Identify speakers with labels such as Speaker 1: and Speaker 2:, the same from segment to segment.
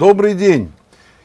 Speaker 1: Добрый день!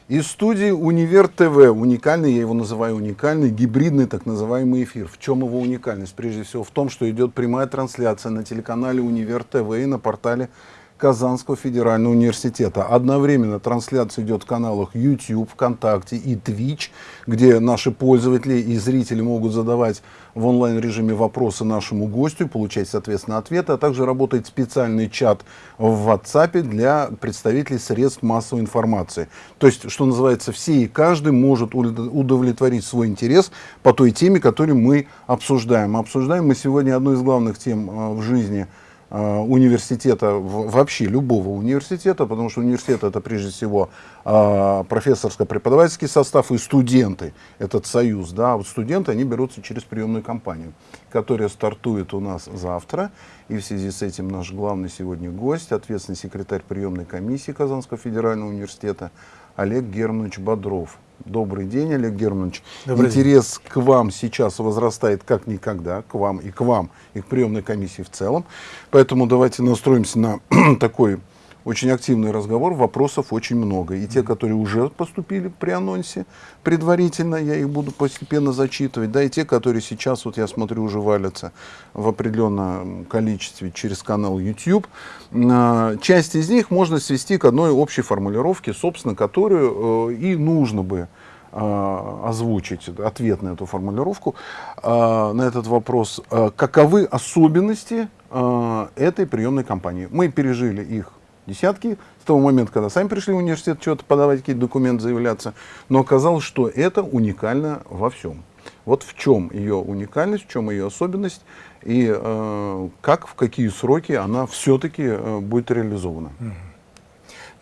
Speaker 1: Из студии Универ ТВ, уникальный, я его называю уникальный, гибридный так называемый эфир. В чем его уникальность? Прежде всего в том, что идет прямая трансляция на телеканале Универ ТВ и на портале Казанского федерального университета. Одновременно трансляция идет в каналах YouTube, ВКонтакте и Twitch, где наши пользователи и зрители могут задавать в онлайн-режиме вопросы нашему гостю, получать, соответственно, ответы, а также работает специальный чат в WhatsApp для представителей средств массовой информации. То есть, что называется, все и каждый может удовлетворить свой интерес по той теме, которую мы обсуждаем. Обсуждаем мы сегодня одну из главных тем э, в жизни – университета, вообще любого университета, потому что университет это прежде всего э, профессорско-преподавательский состав и студенты, этот союз. Да, вот студенты, они берутся через приемную кампанию, которая стартует у нас завтра. И в связи с этим наш главный сегодня гость, ответственный секретарь приемной комиссии Казанского федерального университета Олег Германович Бодров. Добрый день, Олег Германович. Добрый Интерес день. к вам сейчас возрастает как никогда, к вам и к вам, и к приемной комиссии в целом. Поэтому давайте настроимся на такой очень активный разговор, вопросов очень много. И те, которые уже поступили при анонсе предварительно, я их буду постепенно зачитывать, да, и те, которые сейчас, вот я смотрю, уже валятся в определенном количестве через канал YouTube. А, часть из них можно свести к одной общей формулировке, собственно, которую э, и нужно бы а, озвучить ответ на эту формулировку, а, на этот вопрос. Каковы особенности этой приемной кампании? Мы пережили их десятки с того момента, когда сами пришли в университет, что-то подавать, какие-то документы заявляться. Но оказалось, что это уникально во всем. Вот в чем ее уникальность, в чем ее особенность и э, как, в какие сроки она все-таки э, будет реализована.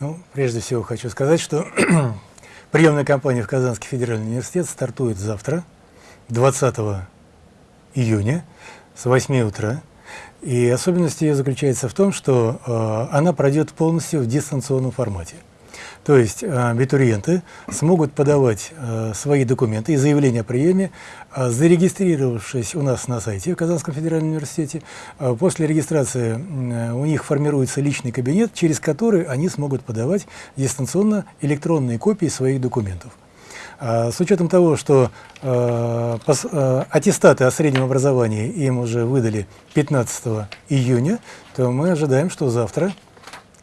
Speaker 2: Ну, прежде всего хочу сказать, что приемная кампания в Казанский федеральный университет стартует завтра, 20 июня, с 8 утра. И особенность ее заключается в том, что э, она пройдет полностью в дистанционном формате. То есть э, абитуриенты смогут подавать э, свои документы и заявления о приеме, э, зарегистрировавшись у нас на сайте в Казанском федеральном университете. После регистрации у них формируется личный кабинет, через который они смогут подавать дистанционно электронные копии своих документов. А, с учетом того, что э, э, аттестаты о среднем образовании им уже выдали 15 июня, то мы ожидаем, что завтра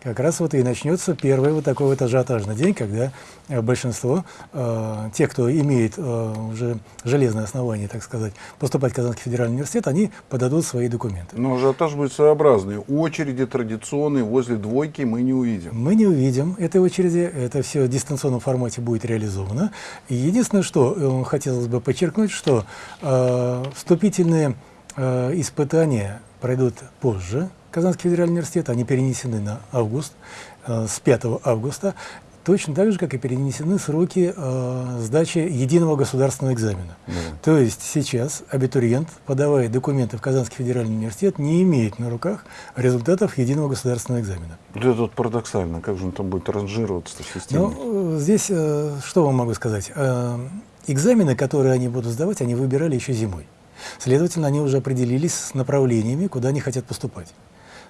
Speaker 2: как раз вот и начнется первый вот такой вот ажиотажный день, когда э, большинство, э, те, кто имеет э, уже железное основание, так сказать, поступать в Казанский федеральный университет, они подадут свои документы.
Speaker 1: Но ажиотаж будет своеобразный. Очереди традиционные возле двойки мы не увидим.
Speaker 2: Мы не увидим этой очереди. Это все в дистанционном формате будет реализовано. И единственное, что э, хотелось бы подчеркнуть, что э, вступительные э, испытания пройдут позже, Казанский федеральный университет, они перенесены на август, э, с 5 августа, точно так же, как и перенесены сроки э, сдачи единого государственного экзамена. Да. То есть сейчас абитуриент, подавая документы в Казанский федеральный университет, не имеет на руках результатов единого государственного экзамена.
Speaker 1: Это вот парадоксально, как же он там будет ранжироваться в системе?
Speaker 2: Ну, здесь э, что вам могу сказать? Э, экзамены, которые они будут сдавать, они выбирали еще зимой. Следовательно, они уже определились с направлениями, куда они хотят поступать.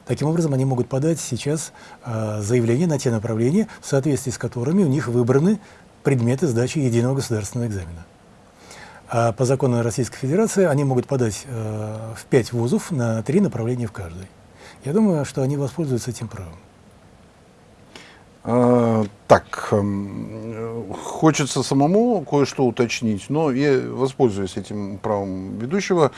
Speaker 2: Таким образом, они могут подать сейчас э, заявление на те направления, в соответствии с которыми у них выбраны предметы сдачи единого государственного экзамена. А по закону Российской Федерации они могут подать э, в пять вузов на три направления в каждой. Я думаю, что они воспользуются этим правом.
Speaker 1: А, так, э, хочется самому кое-что уточнить, но я воспользуюсь этим правом ведущего.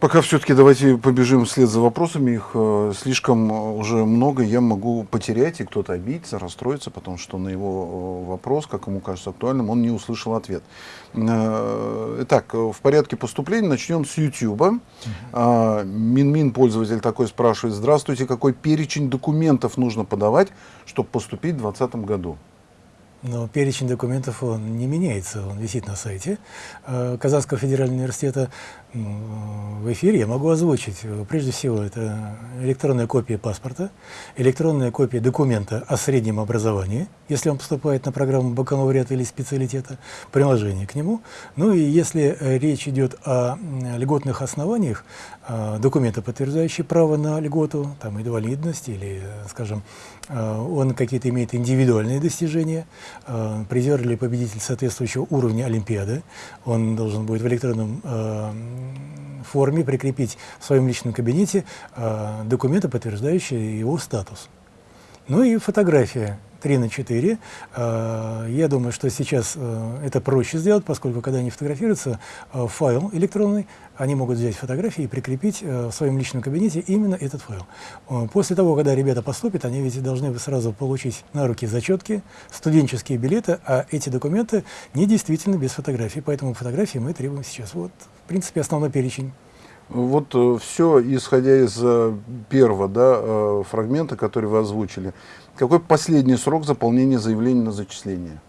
Speaker 1: Пока все-таки давайте побежим вслед за вопросами. Их э, слишком э, уже много, я могу потерять, и кто-то обидится, расстроится, потому что на его э, вопрос, как ему кажется актуальным, он не услышал ответ. Э, итак, в порядке поступления начнем с YouTube. Uh -huh. Минмин пользователь такой спрашивает, здравствуйте, какой перечень документов нужно подавать, чтобы поступить в 2020 году?
Speaker 2: но перечень документов он не меняется, он висит на сайте э, Казанского федерального университета. В эфире я могу озвучить. Прежде всего, это электронная копия паспорта, электронная копия документа о среднем образовании, если он поступает на программу бакалавриата или специалитета, приложение к нему. Ну и если э, речь идет о льготных основаниях, э, документы, подтверждающие право на льготу, там инвалидность или, скажем, он какие-то имеет индивидуальные достижения, э, призер или победитель соответствующего уровня Олимпиады, он должен будет в электронном э, форме прикрепить в своем личном кабинете э, документы, подтверждающие его статус. Ну и фотография 3 на 4. Э, я думаю, что сейчас э, это проще сделать, поскольку когда они фотографируются, э, файл электронный, они могут взять фотографии и прикрепить в своем личном кабинете именно этот файл. После того, когда ребята поступят, они ведь должны сразу получить на руки зачетки, студенческие билеты, а эти документы не действительно без фотографий, поэтому фотографии мы требуем сейчас. Вот, в принципе, основной перечень.
Speaker 1: Вот все, исходя из первого да, фрагмента, который вы озвучили. Какой последний срок заполнения заявления на зачисление?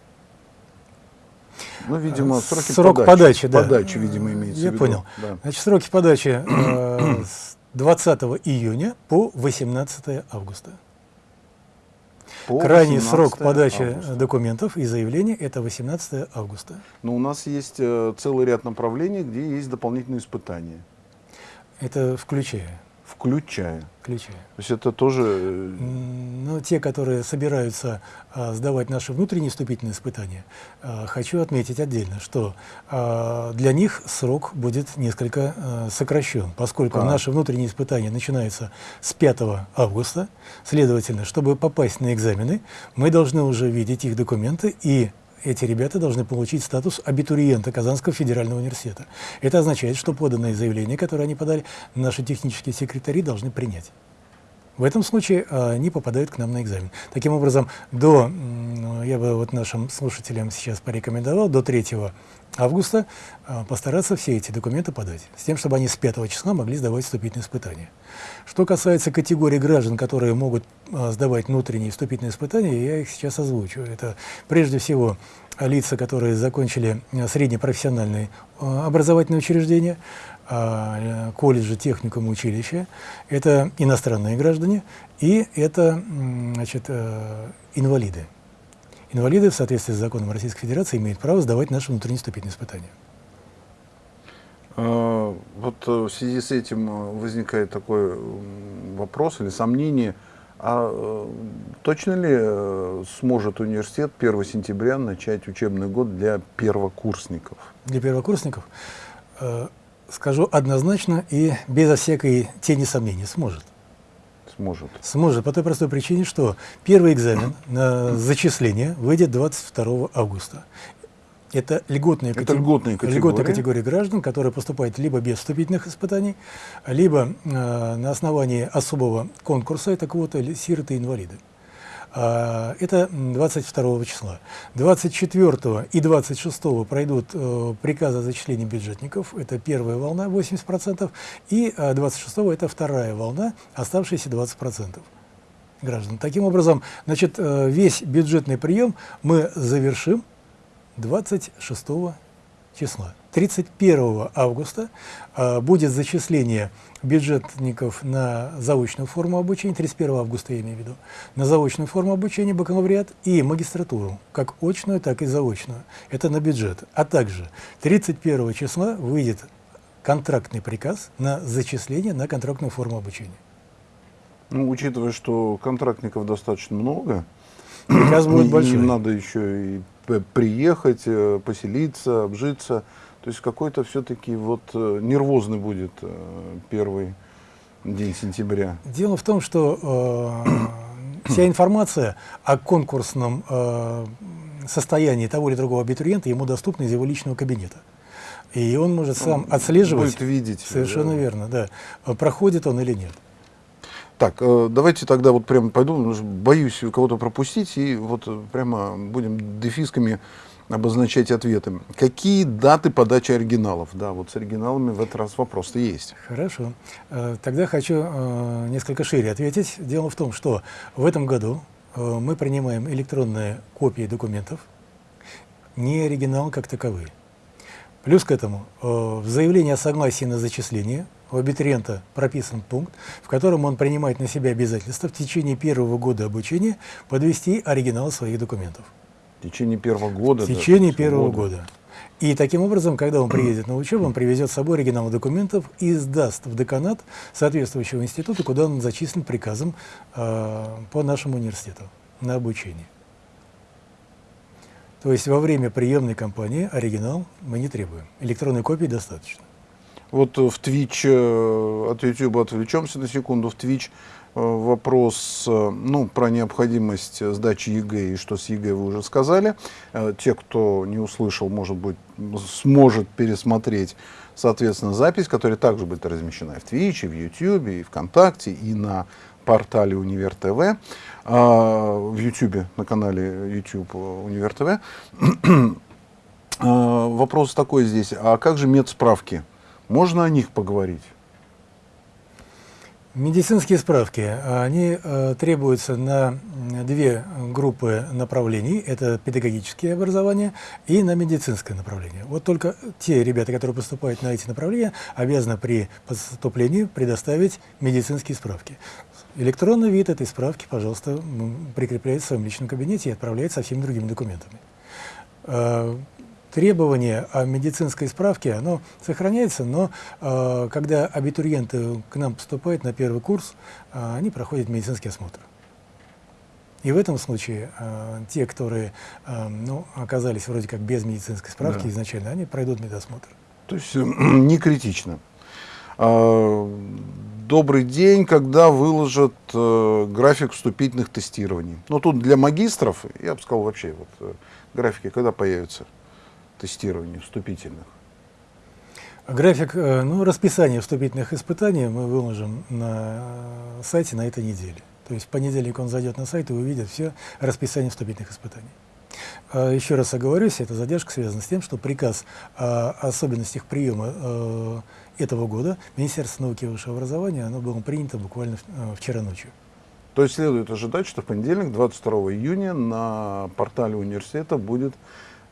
Speaker 2: Ну, видимо, э, сроки Срок подачи, подачи, да.
Speaker 1: Подачи, видимо, имеется
Speaker 2: Я
Speaker 1: в виду.
Speaker 2: понял. Да. Значит, сроки подачи э, с 20 июня по 18 августа. По Крайний срок подачи августа. документов и заявлений – это 18 августа.
Speaker 1: Но у нас есть э, целый ряд направлений, где есть дополнительные испытания.
Speaker 2: Это включая
Speaker 1: включая.
Speaker 2: Включая.
Speaker 1: То есть это тоже...
Speaker 2: Э, ну, те, которые собираются а, сдавать наши внутренние вступительные испытания, а, хочу отметить отдельно, что а, для них срок будет несколько а, сокращен, поскольку а. наши внутренние испытания начинаются с 5 августа. Следовательно, чтобы попасть на экзамены, мы должны уже видеть их документы и эти ребята должны получить статус абитуриента Казанского федерального университета. Это означает, что поданные заявления, которые они подали, наши технические секретари должны принять. В этом случае а, они попадают к нам на экзамен. Таким образом, до, я бы вот нашим слушателям сейчас порекомендовал, до 3 августа а, постараться все эти документы подать, с тем, чтобы они с 5 числа могли сдавать вступительные испытания. Что касается категории граждан, которые могут а, сдавать внутренние вступительные испытания, я их сейчас озвучу. Это прежде всего лица, которые закончили среднепрофессиональные образовательные учреждения, а, колледжи, техникум, училища, это иностранные граждане и это значит, э, инвалиды. Инвалиды в соответствии с законом Российской Федерации имеют право сдавать наши внутренние вступительные испытания.
Speaker 1: А, вот э, в связи с этим э, возникает такой вопрос или сомнение, а точно ли сможет университет 1 сентября начать учебный год для первокурсников?
Speaker 2: Для первокурсников? скажу однозначно и безо всякой тени сомнений, сможет.
Speaker 1: Сможет.
Speaker 2: Сможет, по той простой причине, что первый экзамен на зачисление выйдет 22 августа. Это льготная,
Speaker 1: Это льготная, категория.
Speaker 2: льготная категория граждан, которые поступают либо без вступительных испытаний, либо э, на основании особого конкурса, это квота сироты и инвалиды. А, это 22 числа. 24 и 26 пройдут э, приказы о зачислении бюджетников, это первая волна 80%, и 26 э, это вторая волна, оставшиеся 20% граждан. Таким образом, значит, э, весь бюджетный прием мы завершим 26 числа. 31 августа э, будет зачисление бюджетников на заочную форму обучения, 31 августа я имею в виду, на заочную форму обучения бакалавриат и магистратуру, как очную, так и заочную. Это на бюджет. А также 31 числа выйдет контрактный приказ на зачисление на контрактную форму обучения.
Speaker 1: Ну, учитывая, что контрактников достаточно много,
Speaker 2: приказ будет большой.
Speaker 1: Надо еще и приехать, э, поселиться, обжиться. То есть какой-то все-таки вот э, нервозный будет э, первый день сентября.
Speaker 2: Дело в том, что э, вся информация о конкурсном э, состоянии того или другого абитуриента ему доступна из его личного кабинета. И он может сам он отслеживать.
Speaker 1: Будет видеть.
Speaker 2: Совершенно да. верно, да. Проходит он или нет.
Speaker 1: Так, э, давайте тогда вот прямо пойду, боюсь кого-то пропустить, и вот прямо будем дефисками обозначать ответы. Какие даты подачи оригиналов? Да, вот с оригиналами в этот раз вопрос-то есть.
Speaker 2: Хорошо. Э, тогда хочу э, несколько шире ответить. Дело в том, что в этом году э, мы принимаем электронные копии документов, не оригинал как таковые. Плюс к этому в заявлении о согласии на зачисление у абитуриента прописан пункт, в котором он принимает на себя обязательство в течение первого года обучения подвести оригинал своих документов.
Speaker 1: В течение первого года?
Speaker 2: В течение первого года. года. И таким образом, когда он приедет на учебу, он привезет с собой оригинал документов и сдаст в деканат соответствующего института, куда он зачислен приказом э, по нашему университету на обучение. То есть во время приемной кампании оригинал мы не требуем. Электронной копии достаточно.
Speaker 1: Вот в Twitch, э, от YouTube отвлечемся на секунду, в Twitch э, вопрос э, ну, про необходимость сдачи ЕГЭ и что с ЕГЭ вы уже сказали. Те, кто не услышал, может быть, сможет пересмотреть, соответственно, запись, которая также будет размещена и в и в YouTube, и ВКонтакте, и на портале Универ ТВ, в YouTube, на канале YouTube Универ ТВ. Вопрос такой здесь, а как же медсправки? Можно о них поговорить?
Speaker 2: Медицинские справки, они э, требуются на две группы направлений. Это педагогические образования и на медицинское направление. Вот только те ребята, которые поступают на эти направления, обязаны при поступлении предоставить медицинские справки. Электронный вид этой справки, пожалуйста, прикрепляется в своем личном кабинете и отправляется со всеми другими документами. Требование о медицинской справке, оно сохраняется, но э, когда абитуриенты к нам поступают на первый курс, э, они проходят медицинский осмотр. И в этом случае э, те, которые э, ну, оказались вроде как без медицинской справки да. изначально, они пройдут медосмотр.
Speaker 1: То есть э, не критично. А, добрый день, когда выложат э, график вступительных тестирований. Но ну, тут для магистров, я бы сказал вообще, вот, э, графики когда появятся? Тестирований вступительных?
Speaker 2: График, э, ну, расписание вступительных испытаний мы выложим на сайте на этой неделе. То есть в понедельник он зайдет на сайт и увидит все расписание вступительных испытаний. А еще раз оговорюсь, эта задержка связана с тем, что приказ о особенностях приема э, этого года Министерства науки и высшего образования оно было принято буквально э, вчера ночью.
Speaker 1: То есть следует ожидать, что в понедельник, 22 июня, на портале университета будет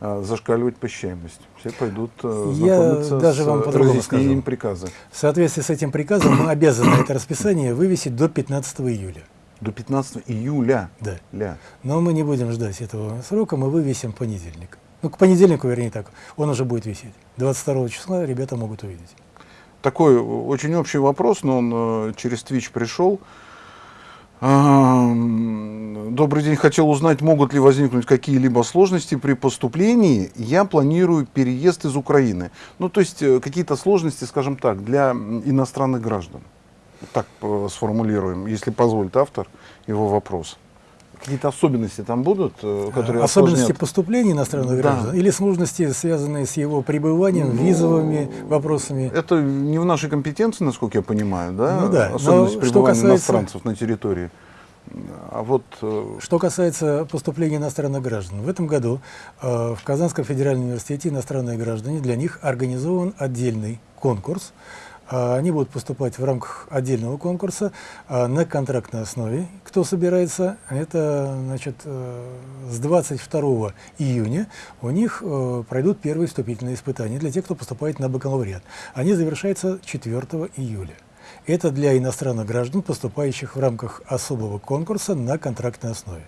Speaker 1: зашкаливать посещаемость. Все пойдут
Speaker 2: э, знакомиться Я даже вам с разъяснением
Speaker 1: приказа.
Speaker 2: В соответствии с этим приказом мы обязаны это расписание вывесить до 15 июля.
Speaker 1: До 15 июля?
Speaker 2: Да.
Speaker 1: Ля.
Speaker 2: Но мы не будем ждать этого срока, мы вывесим понедельник. Ну, к понедельнику, вернее так, он уже будет висеть. 22 числа ребята могут увидеть.
Speaker 1: Такой очень общий вопрос, но он э, через Twitch пришел. Добрый день. Хотел узнать, могут ли возникнуть какие-либо сложности при поступлении. Я планирую переезд из Украины. Ну, то есть э, какие-то сложности, скажем так, для иностранных граждан. Так э, сформулируем, если позволит автор его вопрос. Какие-то особенности там будут,
Speaker 2: э, которые Особенности осложнят? поступления иностранных да. граждан или сложности, связанные с его пребыванием, ну, визовыми вопросами?
Speaker 1: Это не в нашей компетенции, насколько я понимаю, да?
Speaker 2: Ну, да.
Speaker 1: Особенности Но пребывания касается... иностранцев на территории.
Speaker 2: А вот, э, что касается поступления иностранных граждан, в этом году э, в Казанском федеральном университете иностранные граждане, для них организован отдельный конкурс, они будут поступать в рамках отдельного конкурса а, на контрактной основе. Кто собирается, это значит, э, с 22 июня у них э, пройдут первые вступительные испытания для тех, кто поступает на бакалавриат. Они завершаются 4 июля. Это для иностранных граждан, поступающих в рамках особого конкурса на контрактной основе.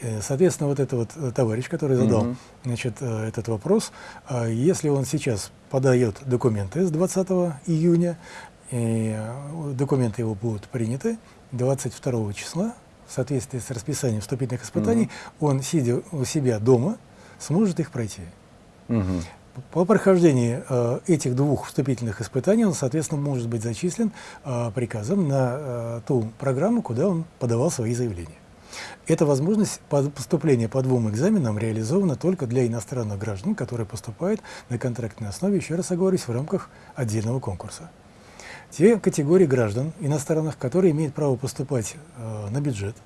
Speaker 2: Э, соответственно, вот этот вот товарищ, который задал -hmm. значит, этот вопрос, если он сейчас подает документы с 20 июня, и э, документы его будут приняты 22 числа в соответствии с расписанием вступительных испытаний, угу. он, сидя у себя дома, сможет их пройти. Угу. По прохождении э, этих двух вступительных испытаний он, соответственно, может быть зачислен э, приказом на э, ту программу, куда он подавал свои заявления. Эта возможность поступления по двум экзаменам реализована только для иностранных граждан, которые поступают на контрактной основе, еще раз оговорюсь, в рамках отдельного конкурса. Те категории граждан иностранных, которые имеют право поступать э, на бюджет,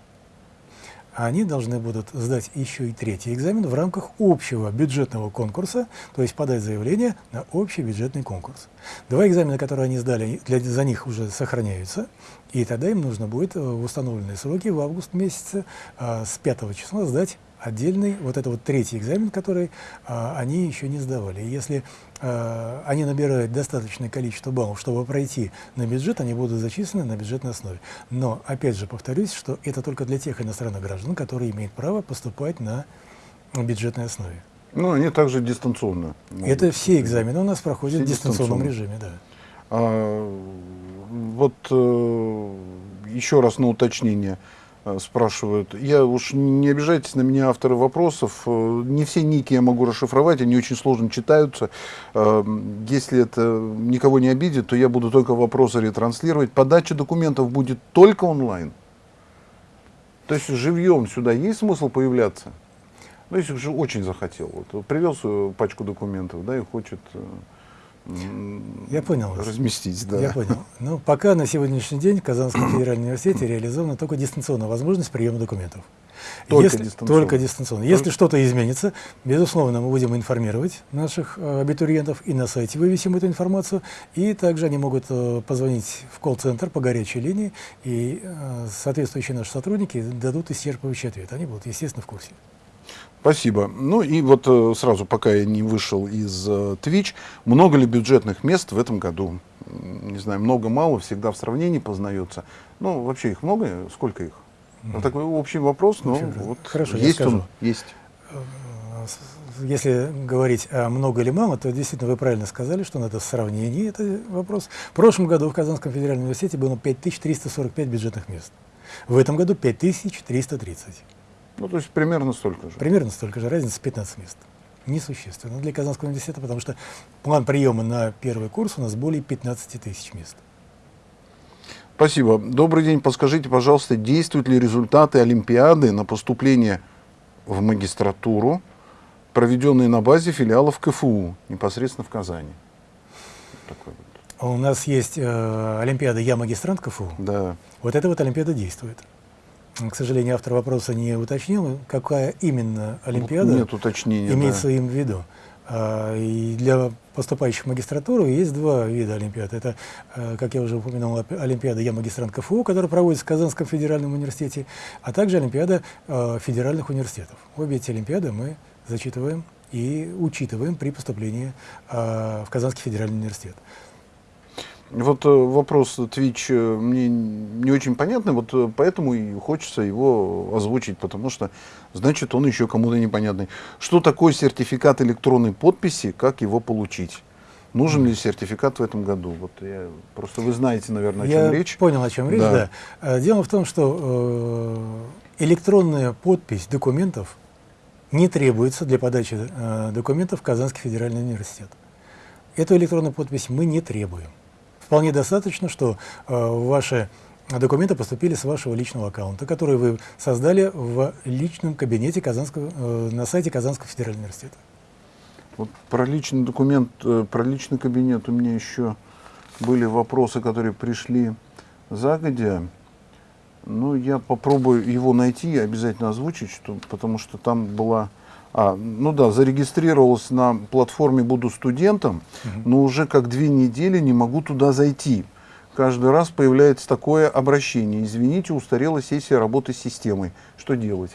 Speaker 2: они должны будут сдать еще и третий экзамен в рамках общего бюджетного конкурса, то есть подать заявление на общий бюджетный конкурс. Два экзамена, которые они сдали, для, за них уже сохраняются, и тогда им нужно будет в установленные сроки в август месяце а, с 5 числа сдать отдельный, вот это вот третий экзамен, который а, они еще не сдавали. И если а, они набирают достаточное количество баллов, чтобы пройти на бюджет, они будут зачислены на бюджетной основе. Но, опять же, повторюсь, что это только для тех иностранных граждан, которые имеют право поступать на бюджетной основе.
Speaker 1: Ну, они также дистанционно.
Speaker 2: Это все экзамены у нас проходят в дистанционном режиме, да.
Speaker 1: А, вот э, еще раз на уточнение. Э, спрашивают. Я уж не обижайтесь на меня, авторы вопросов. Э, не все ники я могу расшифровать, они очень сложно читаются. Э, если это никого не обидит, то я буду только вопросы ретранслировать. Подача документов будет только онлайн. То есть живьем сюда есть смысл появляться? Ну, если уже очень захотел. Вот, привез пачку документов, да, и хочет
Speaker 2: я понял.
Speaker 1: Разместить, да.
Speaker 2: Я понял. Ну, пока на сегодняшний день в Казанском федеральном университете реализована только дистанционная возможность приема документов.
Speaker 1: Только
Speaker 2: Если,
Speaker 1: дистанционно.
Speaker 2: Только дистанционно. Если что-то изменится, безусловно, мы будем информировать наших э, абитуриентов и на сайте вывесим эту информацию. И также они могут э, позвонить в колл-центр по горячей линии, и э, соответствующие наши сотрудники дадут исчерпывающий ответ. Они будут, естественно, в курсе.
Speaker 1: Спасибо. Ну и вот э, сразу, пока я не вышел из э, Twitch, много ли бюджетных мест в этом году? Не знаю, много-мало, всегда в сравнении познается. Ну, вообще их много? Сколько их? Mm. -hmm. Такой общий вопрос, но ну, вот
Speaker 2: Хорошо,
Speaker 1: есть он, есть. Э,
Speaker 2: если говорить о много или мало, то действительно вы правильно сказали, что надо сравнение, это вопрос. В прошлом году в Казанском федеральном университете было 5345 бюджетных мест. В этом году 5330.
Speaker 1: Ну, то есть примерно столько же.
Speaker 2: Примерно столько же, разница 15 мест. Несущественно для Казанского университета, потому что план приема на первый курс у нас более 15 тысяч мест.
Speaker 1: Спасибо. Добрый день. Подскажите, пожалуйста, действуют ли результаты Олимпиады на поступление в магистратуру, проведенные на базе филиалов КФУ, непосредственно в Казани?
Speaker 2: Такой вот. У нас есть э, Олимпиада «Я магистрант КФУ».
Speaker 1: Да.
Speaker 2: Вот эта вот Олимпиада действует к сожалению, автор вопроса не уточнил, какая именно Олимпиада
Speaker 1: Нет уточнения,
Speaker 2: имеется
Speaker 1: да.
Speaker 2: им в виду. А, и для поступающих в магистратуру есть два вида Олимпиад. Это, а, как я уже упомянул, Олимпиада «Я магистрант КФУ», которая проводится в Казанском федеральном университете, а также Олимпиада а, федеральных университетов. Обе эти Олимпиады мы зачитываем и учитываем при поступлении в Казанский федеральный университет.
Speaker 1: Вот э, вопрос Twitch э, мне не очень понятный, вот э, поэтому и хочется его озвучить, потому что, значит, он еще кому-то непонятный. Что такое сертификат электронной подписи, как его получить? Нужен ли сертификат в этом году? Вот я, просто вы знаете, наверное, о чем
Speaker 2: я
Speaker 1: речь.
Speaker 2: понял, о чем речь, да. да. Дело в том, что э, электронная подпись документов не требуется для подачи э, документов в Казанский федеральный университет. Эту электронную подпись мы не требуем. Вполне достаточно, что э, ваши документы поступили с вашего личного аккаунта, который вы создали в личном кабинете Казанского, э, на сайте Казанского федерального университета.
Speaker 1: Вот про личный документ, э, про личный кабинет у меня еще были вопросы, которые пришли загодя. Ну, я попробую его найти и обязательно озвучить, что, потому что там была а, ну да, зарегистрировался на платформе «Буду студентом», угу. но уже как две недели не могу туда зайти. Каждый раз появляется такое обращение. Извините, устарела сессия работы с системой. Что делать?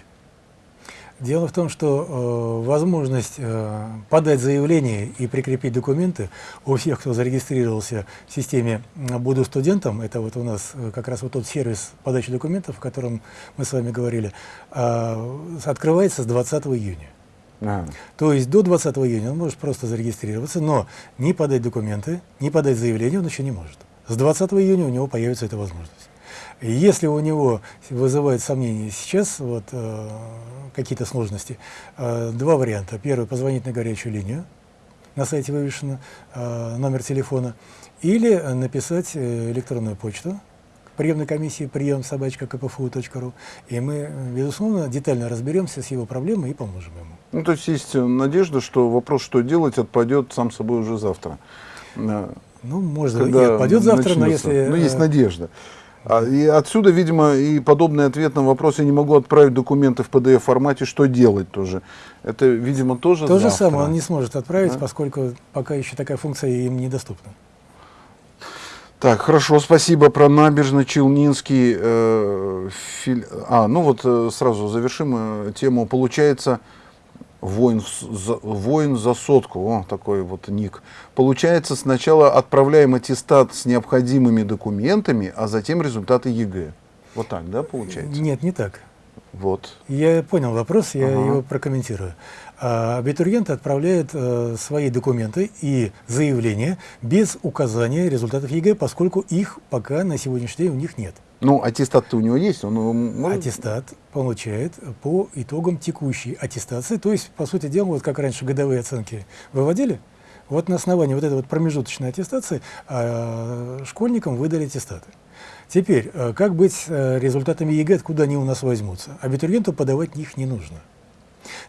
Speaker 2: Дело в том, что э, возможность э, подать заявление и прикрепить документы у всех, кто зарегистрировался в системе «Буду студентом», это вот у нас э, как раз вот тот сервис подачи документов, о котором мы с вами говорили, э, открывается с 20 июня. А. То есть до 20 июня он может просто зарегистрироваться, но не подать документы, не подать заявление он еще не может. С 20 июня у него появится эта возможность. И если у него вызывает сомнения сейчас вот, э, какие-то сложности, э, два варианта. Первый – позвонить на горячую линию, на сайте вывешен э, номер телефона, или написать э, электронную почту приемной комиссии прием собачка кпфу.ру, и мы, безусловно, детально разберемся с его проблемой и поможем ему.
Speaker 1: Ну, то есть есть надежда, что вопрос, что делать, отпадет сам собой уже завтра.
Speaker 2: Ну, может, Когда и отпадет завтра, начнется. но если...
Speaker 1: Ну, есть надежда. А, и отсюда, видимо, и подобный ответ на вопрос, я не могу отправить документы в PDF-формате, что делать тоже. Это, видимо, тоже
Speaker 2: То же
Speaker 1: завтра.
Speaker 2: самое он не сможет отправить,
Speaker 1: Да?
Speaker 2: поскольку пока еще такая функция им недоступна.
Speaker 1: Так, хорошо, спасибо про набережно-Челнинский. э, филь- А, ну вот э, сразу завершим э, тему. Получается, воин, за, воин за сотку, о, такой вот ник. Получается, сначала отправляем аттестат с необходимыми документами, а затем результаты ЕГЭ. Вот так, да, получается?
Speaker 2: Нет, не так.
Speaker 1: Вот.
Speaker 2: Я понял вопрос, я
Speaker 1: Ага.
Speaker 2: его прокомментирую. А, Абитуриенты отправляют э, свои документы и заявления без указания результатов ЕГЭ, поскольку их пока на сегодняшний день у них нет.
Speaker 1: Ну, аттестат-то у него есть, он его может-
Speaker 2: Аттестат получает по итогам текущей аттестации, то есть, по сути дела, вот как раньше годовые оценки выводили, вот на основании вот этой вот промежуточной аттестации а, школьникам выдали аттестаты. Теперь, э, как быть с э, результатами ЕГЭ, откуда они у нас возьмутся? Абитуриенту подавать их не нужно.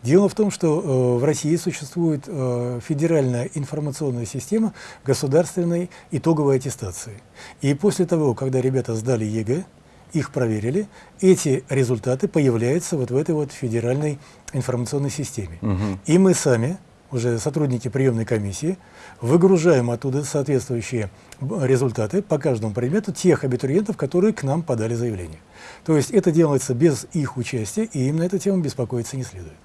Speaker 2: Дело в том, что э, в России существует э, федеральная информационная система государственной итоговой аттестации. И после того, когда ребята сдали ЕГЭ, их проверили, эти результаты появляются вот в этой вот федеральной информационной системе.
Speaker 1: Мгм.
Speaker 2: И мы сами, уже сотрудники приемной комиссии, выгружаем оттуда соответствующие б- результаты по каждому предмету тех абитуриентов, которые к нам подали заявление. То есть это делается без их участия, и им на эту тему беспокоиться не следует.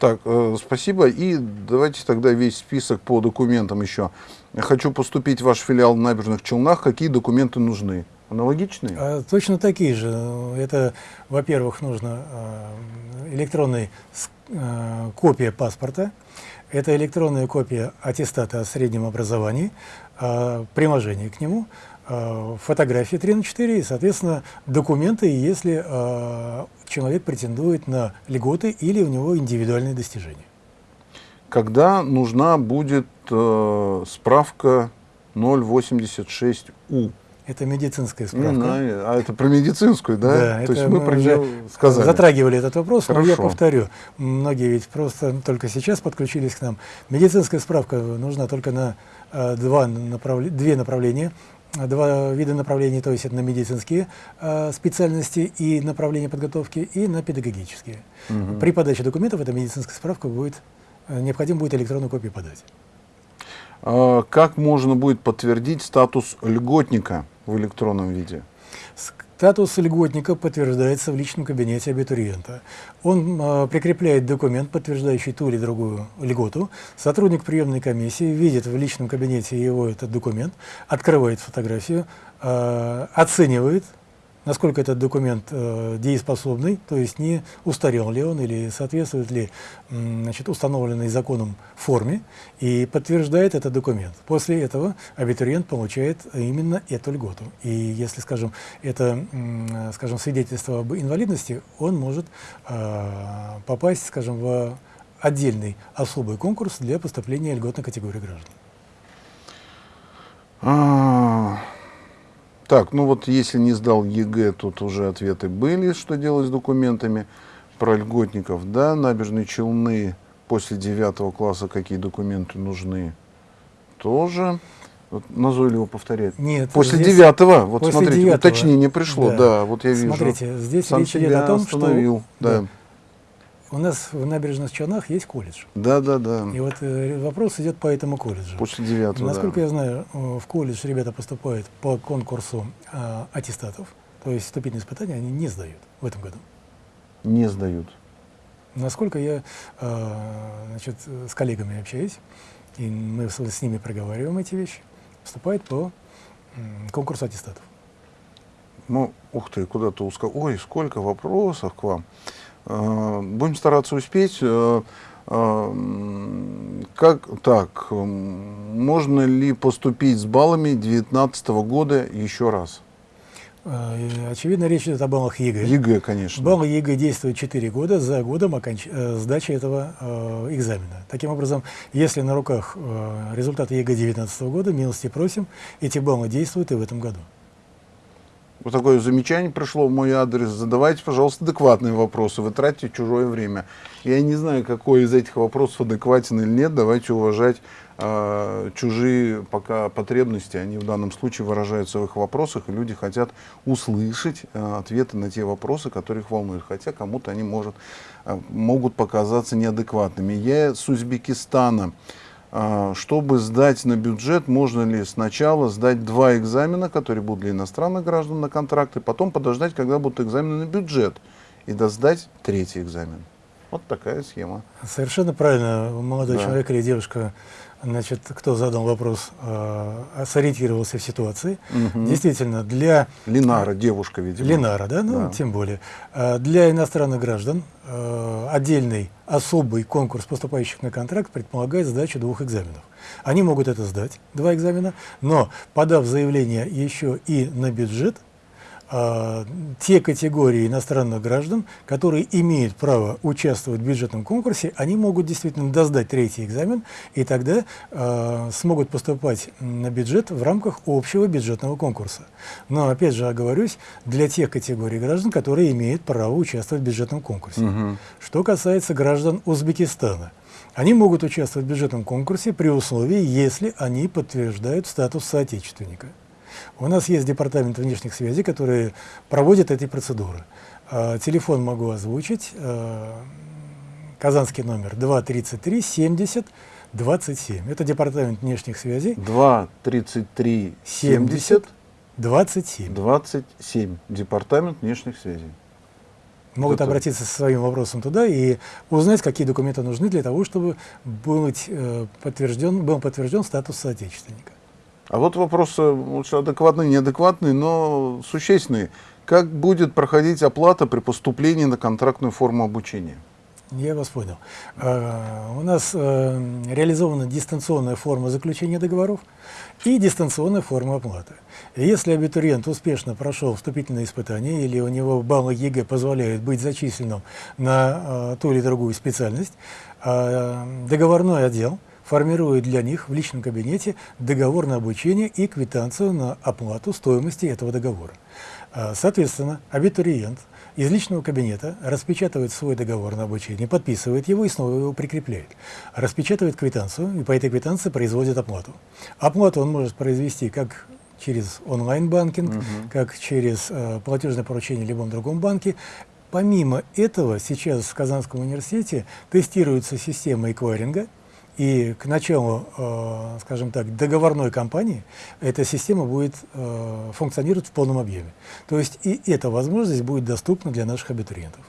Speaker 1: Так, э, спасибо. И давайте тогда весь список по документам еще. Я хочу поступить в ваш филиал в Набережных Челнах. Какие документы нужны? Аналогичные?
Speaker 2: А, точно такие же. Это, во-первых, нужно э, электронная э, копия паспорта, это электронная копия аттестата о среднем образовании, э, приложение к нему, фотографии 3 на 4 и, соответственно, документы, если э, человек претендует на льготы или у него индивидуальные достижения.
Speaker 1: Когда нужна будет э, справка 086У?
Speaker 2: Это медицинская
Speaker 1: Не
Speaker 2: справка.
Speaker 1: знаю. А это про медицинскую, да?
Speaker 2: Да,
Speaker 1: То есть мы
Speaker 2: мы
Speaker 1: про
Speaker 2: уже
Speaker 1: нее сказали.
Speaker 2: затрагивали этот вопрос, но я
Speaker 1: Хорошо.
Speaker 2: повторю, многие ведь просто только сейчас подключились к нам. Медицинская справка нужна только на э, два направле- две направления, э, два вида направлений, то есть это на медицинские э, специальности и направления подготовки, и на педагогические.
Speaker 1: Мгм.
Speaker 2: При подаче документов эта медицинская справка будет, э, необходимо будет электронную копию подать.
Speaker 1: А как можно будет подтвердить статус льготника в электронном виде?
Speaker 2: Статус льготника подтверждается в личном кабинете абитуриента. Он э, прикрепляет документ, подтверждающий ту или другую льготу. Сотрудник приемной комиссии видит в личном кабинете его этот документ, открывает фотографию, э, оценивает, насколько этот документ э, дееспособный, то есть не устарел ли он или соответствует ли значит, установленной законом форме, и подтверждает этот документ. После этого абитуриент получает именно эту льготу. И если, скажем, это, скажем, свидетельство об инвалидности, он может э, попасть, скажем, в отдельный особый конкурс для поступления льготной категории граждан.
Speaker 1: Так, ну вот если не сдал ЕГЭ, тут уже ответы были, что делать с документами. Про льготников, да, набережные Челны после девятого класса какие документы нужны, тоже. Вот назойливо повторяет.
Speaker 2: Нет,
Speaker 1: После
Speaker 2: здесь-
Speaker 1: девятого, вот
Speaker 2: после
Speaker 1: смотрите,
Speaker 2: девятого,
Speaker 1: уточнение пришло,
Speaker 2: да.
Speaker 1: да, вот я вижу.
Speaker 2: Смотрите, здесь
Speaker 1: Сам
Speaker 2: речь идет о том, что
Speaker 1: да.
Speaker 2: да, у нас в набережных Челнах есть колледж.
Speaker 1: Да, да, да.
Speaker 2: И вот э, вопрос идет по этому колледжу.
Speaker 1: После девятого,
Speaker 2: Насколько
Speaker 1: да.
Speaker 2: я знаю, э, в колледж ребята поступают по конкурсу э, аттестатов, то есть вступительные испытания они не сдают в этом году.
Speaker 1: Не сдают.
Speaker 2: Насколько я э, значит, с коллегами общаюсь, и мы с, ними проговариваем эти вещи, вступают по конкурсу аттестатов.
Speaker 1: Ну, ух ты, куда-то узко. Ой, сколько вопросов к вам. Э, Будем стараться успеть. Э, э, Как так? Можно ли поступить с баллами 2019 года еще раз?
Speaker 2: Очевидно, речь идет о баллах ЕГЭ.
Speaker 1: ЕГЭ, конечно.
Speaker 2: Баллы ЕГЭ действуют 4 года за годом оконч... сдачи этого э, экзамена. Таким образом, если на руках э, результаты ЕГЭ 2019 года, милости просим, эти баллы действуют и в этом году.
Speaker 1: Вот такое замечание пришло в мой адрес. Задавайте, пожалуйста, адекватные вопросы. Вы тратите чужое время. Я не знаю, какой из этих вопросов адекватен или нет. Давайте уважать э, чужие пока потребности. Они в данном случае выражаются в их вопросах, и люди хотят услышать э, ответы на те вопросы, которые их волнуют. Хотя кому-то они может, э, могут показаться неадекватными. Я с Узбекистана. А, чтобы сдать на бюджет, можно ли сначала сдать два экзамена, которые будут для иностранных граждан на контракты, потом подождать, когда будут экзамены на бюджет, и досдать третий экзамен. Вот такая схема.
Speaker 2: Совершенно правильно. Молодой
Speaker 1: Да.
Speaker 2: человек или девушка, значит, кто задал вопрос, э, сориентировался в ситуации.
Speaker 1: Мгм.
Speaker 2: Действительно, для
Speaker 1: Линара, девушка, видимо.
Speaker 2: Ленара, да, ну,
Speaker 1: Да.
Speaker 2: тем более. А, Для иностранных граждан э, отдельный особый конкурс поступающих на контракт предполагает сдачу двух экзаменов. Они могут это сдать, два экзамена, но подав заявление еще и на бюджет, те категории иностранных граждан, которые имеют право участвовать в бюджетном конкурсе, они могут действительно доздать третий экзамен, и тогда а, смогут поступать на бюджет в рамках общего бюджетного конкурса. Но, опять же, оговорюсь, для тех категорий граждан, которые имеют право участвовать в бюджетном конкурсе.
Speaker 1: Мгм.
Speaker 2: Что касается граждан Узбекистана, они могут участвовать в бюджетном конкурсе при условии, если они подтверждают статус соотечественника. У нас есть департамент внешних связей, который проводит эти процедуры. А, Телефон могу озвучить. а, Казанский номер 233 70 27. Это департамент внешних связей
Speaker 1: 2, 33, 70,
Speaker 2: 27.
Speaker 1: 27. Департамент внешних связей.
Speaker 2: Могут
Speaker 1: Это-
Speaker 2: обратиться со своим вопросом туда и узнать, какие документы нужны для того, чтобы быть, э, подтвержден, был подтвержден статус соотечественника.
Speaker 1: А вот вопросы лучше адекватные, неадекватные, но существенные. Как будет проходить оплата при поступлении на контрактную форму обучения?
Speaker 2: Я вас понял. Э, У нас э, реализована дистанционная форма заключения договоров и дистанционная форма оплаты. Если абитуриент успешно прошел вступительные испытания или у него баллы ЕГЭ позволяют быть зачисленным на э, ту или другую специальность, э, договорной отдел формирует для них в личном кабинете договор на обучение и квитанцию на оплату стоимости этого договора. А, Соответственно, абитуриент из личного кабинета распечатывает свой договор на обучение, подписывает его и снова его прикрепляет. Распечатывает квитанцию и по этой квитанции производит оплату. Оплату он может произвести как через онлайн-банкинг, как через э, платежное поручение в любом другом банке. Помимо этого, сейчас в Казанском университете тестируется система эквайринга, и к началу, э, скажем так, договорной кампании эта система будет э, функционировать в полном объеме. То есть и эта возможность будет доступна для наших абитуриентов.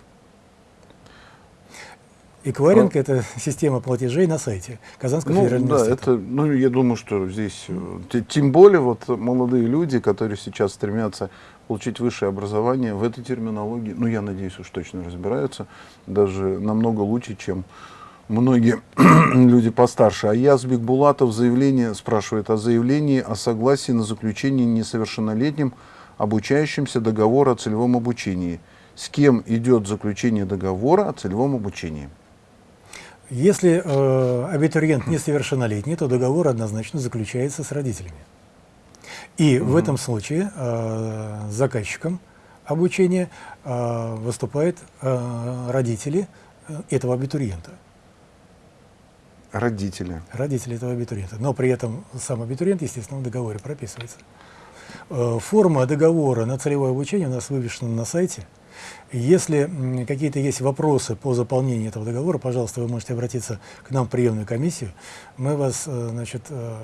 Speaker 2: Эквайринг – это система платежей на сайте Казанского
Speaker 1: Ну,
Speaker 2: федерального
Speaker 1: да, это, ну, я думаю, что здесь, э, те- тем более вот молодые люди, которые сейчас стремятся получить высшее образование в этой терминологии, ну, я надеюсь, уж точно разбираются, даже намного лучше, чем многие люди постарше. А Язбек Булатов заявление, спрашивает о заявлении о согласии на заключение несовершеннолетним обучающимся договора о целевом обучении. С кем идет заключение договора о целевом обучении?
Speaker 2: Если э, абитуриент несовершеннолетний, то договор однозначно заключается с родителями. И в этом случае э, заказчиком обучения э, выступают э, родители этого абитуриента.
Speaker 1: Родители.
Speaker 2: Родители этого абитуриента. Но при этом сам абитуриент, естественно, в договоре прописывается. Э, Форма договора на целевое обучение у нас вывешена на сайте. Если какие-то есть вопросы по заполнению этого договора, пожалуйста, вы можете обратиться к нам в приемную комиссию. Мы вас, э, значит, э,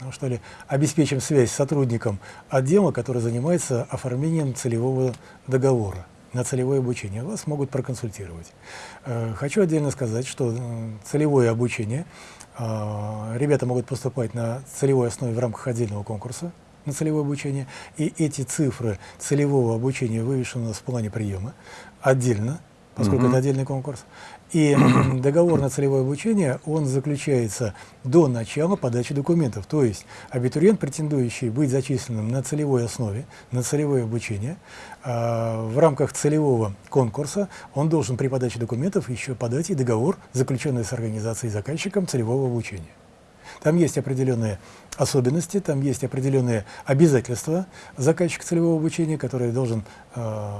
Speaker 2: ну, что ли, обеспечим связь с сотрудником отдела, который занимается оформлением целевого договора на целевое обучение. Вас могут проконсультировать. Э, Хочу отдельно сказать, что э, целевое обучение, э, ребята могут поступать на целевой основе в рамках отдельного конкурса на целевое обучение, и эти цифры целевого обучения вывешены у нас в плане приема отдельно, поскольку
Speaker 1: Мгм.
Speaker 2: это отдельный конкурс. И договор на целевое обучение, он заключается до начала подачи документов. То есть абитуриент, претендующий быть зачисленным на целевой основе, на целевое обучение, а, в рамках целевого конкурса он должен при подаче документов еще подать и договор, заключенный с организацией заказчиком целевого обучения. Там есть определенные особенности, там есть определенные обязательства заказчика целевого обучения, который должен э,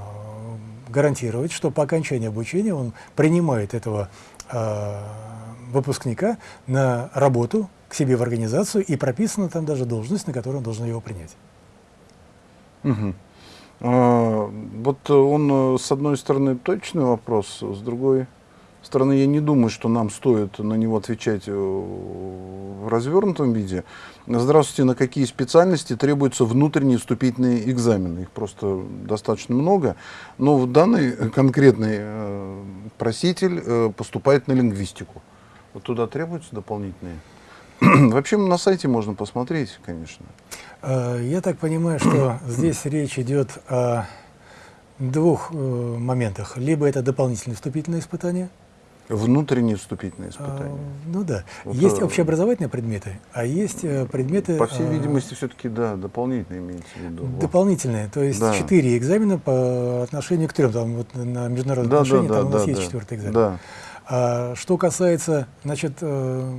Speaker 2: гарантировать, что по окончании обучения он принимает этого э, выпускника на работу к себе в организацию, и прописана там даже должность, на которую он должен его принять.
Speaker 1: Угу. А, вот он, с одной стороны, точный вопрос, с другой стороны, я не думаю, что нам стоит на него отвечать э, в развернутом виде. Здравствуйте, на какие специальности требуются внутренние вступительные экзамены? Их просто достаточно много. Но в данный конкретный э, проситель э, поступает на лингвистику. Вот туда требуются дополнительные? Вообще на сайте можно посмотреть, конечно.
Speaker 2: Я так понимаю, что здесь речь идет о двух моментах. Либо это дополнительные вступительные испытания,
Speaker 1: Внутренние вступительные испытания.
Speaker 2: А, ну да. Вот, есть общеобразовательные предметы, а есть э, предметы...
Speaker 1: По всей а, видимости, все-таки, да, дополнительные имеется в виду.
Speaker 2: Дополнительные, то есть четыре да. экзамена по отношению к трем. Там вот на международные да, отношения да, там да, у нас да, есть да. четвертый экзамен. Да. А, что касается, значит, э,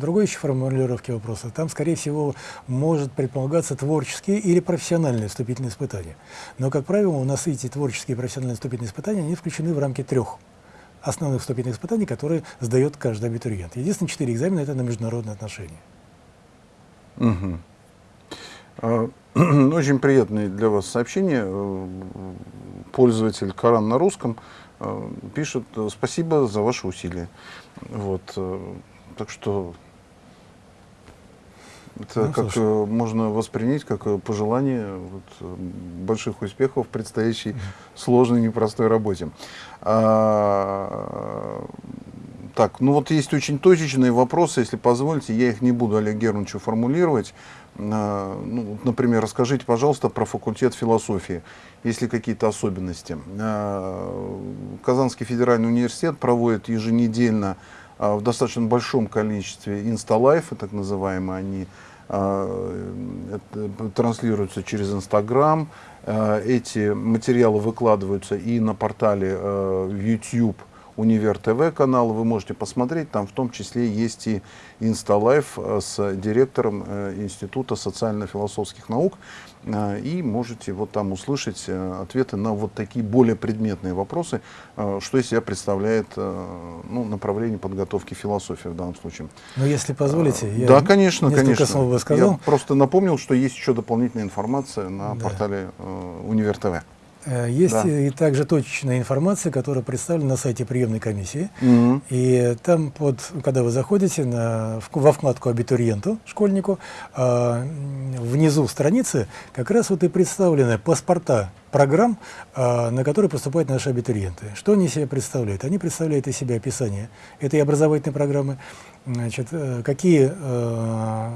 Speaker 2: другой еще формулировки вопроса, там, скорее всего, может предполагаться творческие или профессиональные вступительные испытания. Но, как правило, у нас эти творческие и профессиональные вступительные испытания, они включены в рамки трех основных вступительных испытаний, которые сдает каждый абитуриент. Единственное, четыре экзамена – это на международные отношения.
Speaker 1: Угу. Очень приятное для вас сообщение. Пользователь Коран на русском э, пишет «Спасибо за ваши усилия». Вот. Э, так что это ну, как слушай. можно воспринять как пожелание вот, больших успехов в предстоящей mm -hmm. сложной, непростой работе. А, так, ну вот есть очень точечные вопросы, если позволите, я их не буду Олег Германовичу формулировать. А, ну, например, расскажите, пожалуйста, про факультет философии, есть ли какие-то особенности. А, Казанский федеральный университет проводит еженедельно в достаточно большом количестве инсталайфы, так называемые, они а, транслируются через Инстаграм. Эти материалы выкладываются и на портале YouTube Универ ТВ канал, вы можете посмотреть, там в том числе есть и Инсталайф с директором Института социально-философских наук, и можете вот там услышать э, ответы на вот такие более предметные вопросы, э, что из себя представляет э, ну, направление подготовки философии в данном случае.
Speaker 2: Ну, если позволите,
Speaker 1: я да, конечно, конечно.
Speaker 2: слов бы сказал.
Speaker 1: Я просто напомнил, что есть еще дополнительная информация на да. портале Универ ТВ.
Speaker 2: Э, есть да. и также точечная информация, которая представлена на сайте приемной комиссии. Угу. И там, под, когда вы заходите на, во вкладку абитуриенту, школьнику, э, внизу страницы как раз вот и представлены паспорта программ, э, на которые поступают наши абитуриенты. Что они себе представляют? Они представляют из себя описание этой образовательной программы, значит, э, какие э,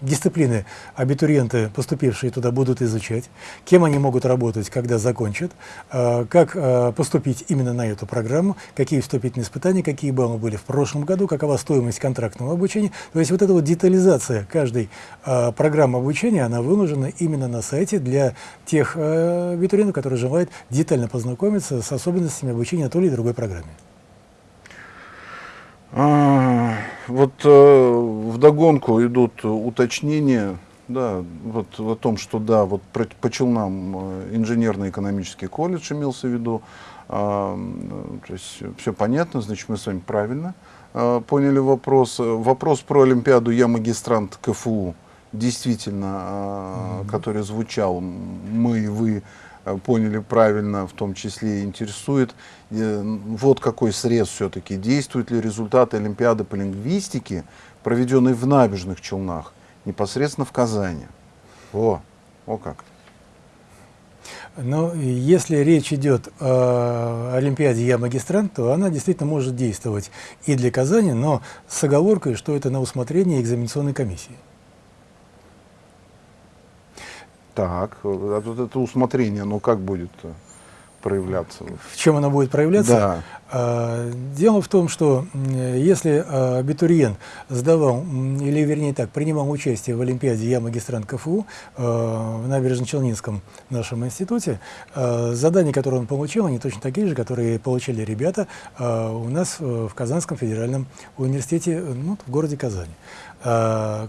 Speaker 2: дисциплины абитуриенты, поступившие туда, будут изучать, кем они могут работать, когда закончат, э, как э, поступить именно на эту программу, какие вступительные испытания, какие баллы были в прошлом году, какова стоимость контрактного обучения. То есть вот эта вот детализация каждой э, программы обучения, она выложена именно на сайте для тех абитуриентов, которые желают детально познакомиться с особенностями обучения той или другой программе.
Speaker 1: А, вот э, вдогонку идут уточнения, да, вот о том, что да, вот по, по Челнам э, инженерно-экономический колледж имелся в виду, а, то есть все понятно, значит мы с вами правильно а, поняли вопрос. Вопрос про Олимпиаду «Я магистрант КФУ» действительно, а, mm -hmm. который звучал «Мы и вы» Э, поняли правильно, в том числе интересует, э, вот какой срез все-таки, действуют ли результаты Олимпиады по лингвистике, проведенной в набережных Челнах, непосредственно в Казани. О, о как.
Speaker 2: Но если речь идет о Олимпиаде «Я магистрант», то она действительно может действовать и для Казани, но с оговоркой, что это на усмотрение экзаменационной комиссии.
Speaker 1: Так, а тут это усмотрение, но как будет? Проявляться?
Speaker 2: В чем она будет проявляться?
Speaker 1: Да.
Speaker 2: А, дело в том, что если а, абитуриент сдавал, или вернее так, принимал участие в Олимпиаде «Я магистрант КФУ» а, в Набережно-Челнинском нашем институте, задания, которые он получил, они точно такие же, которые получили ребята у нас в Казанском федеральном университете, ну, в городе Казани.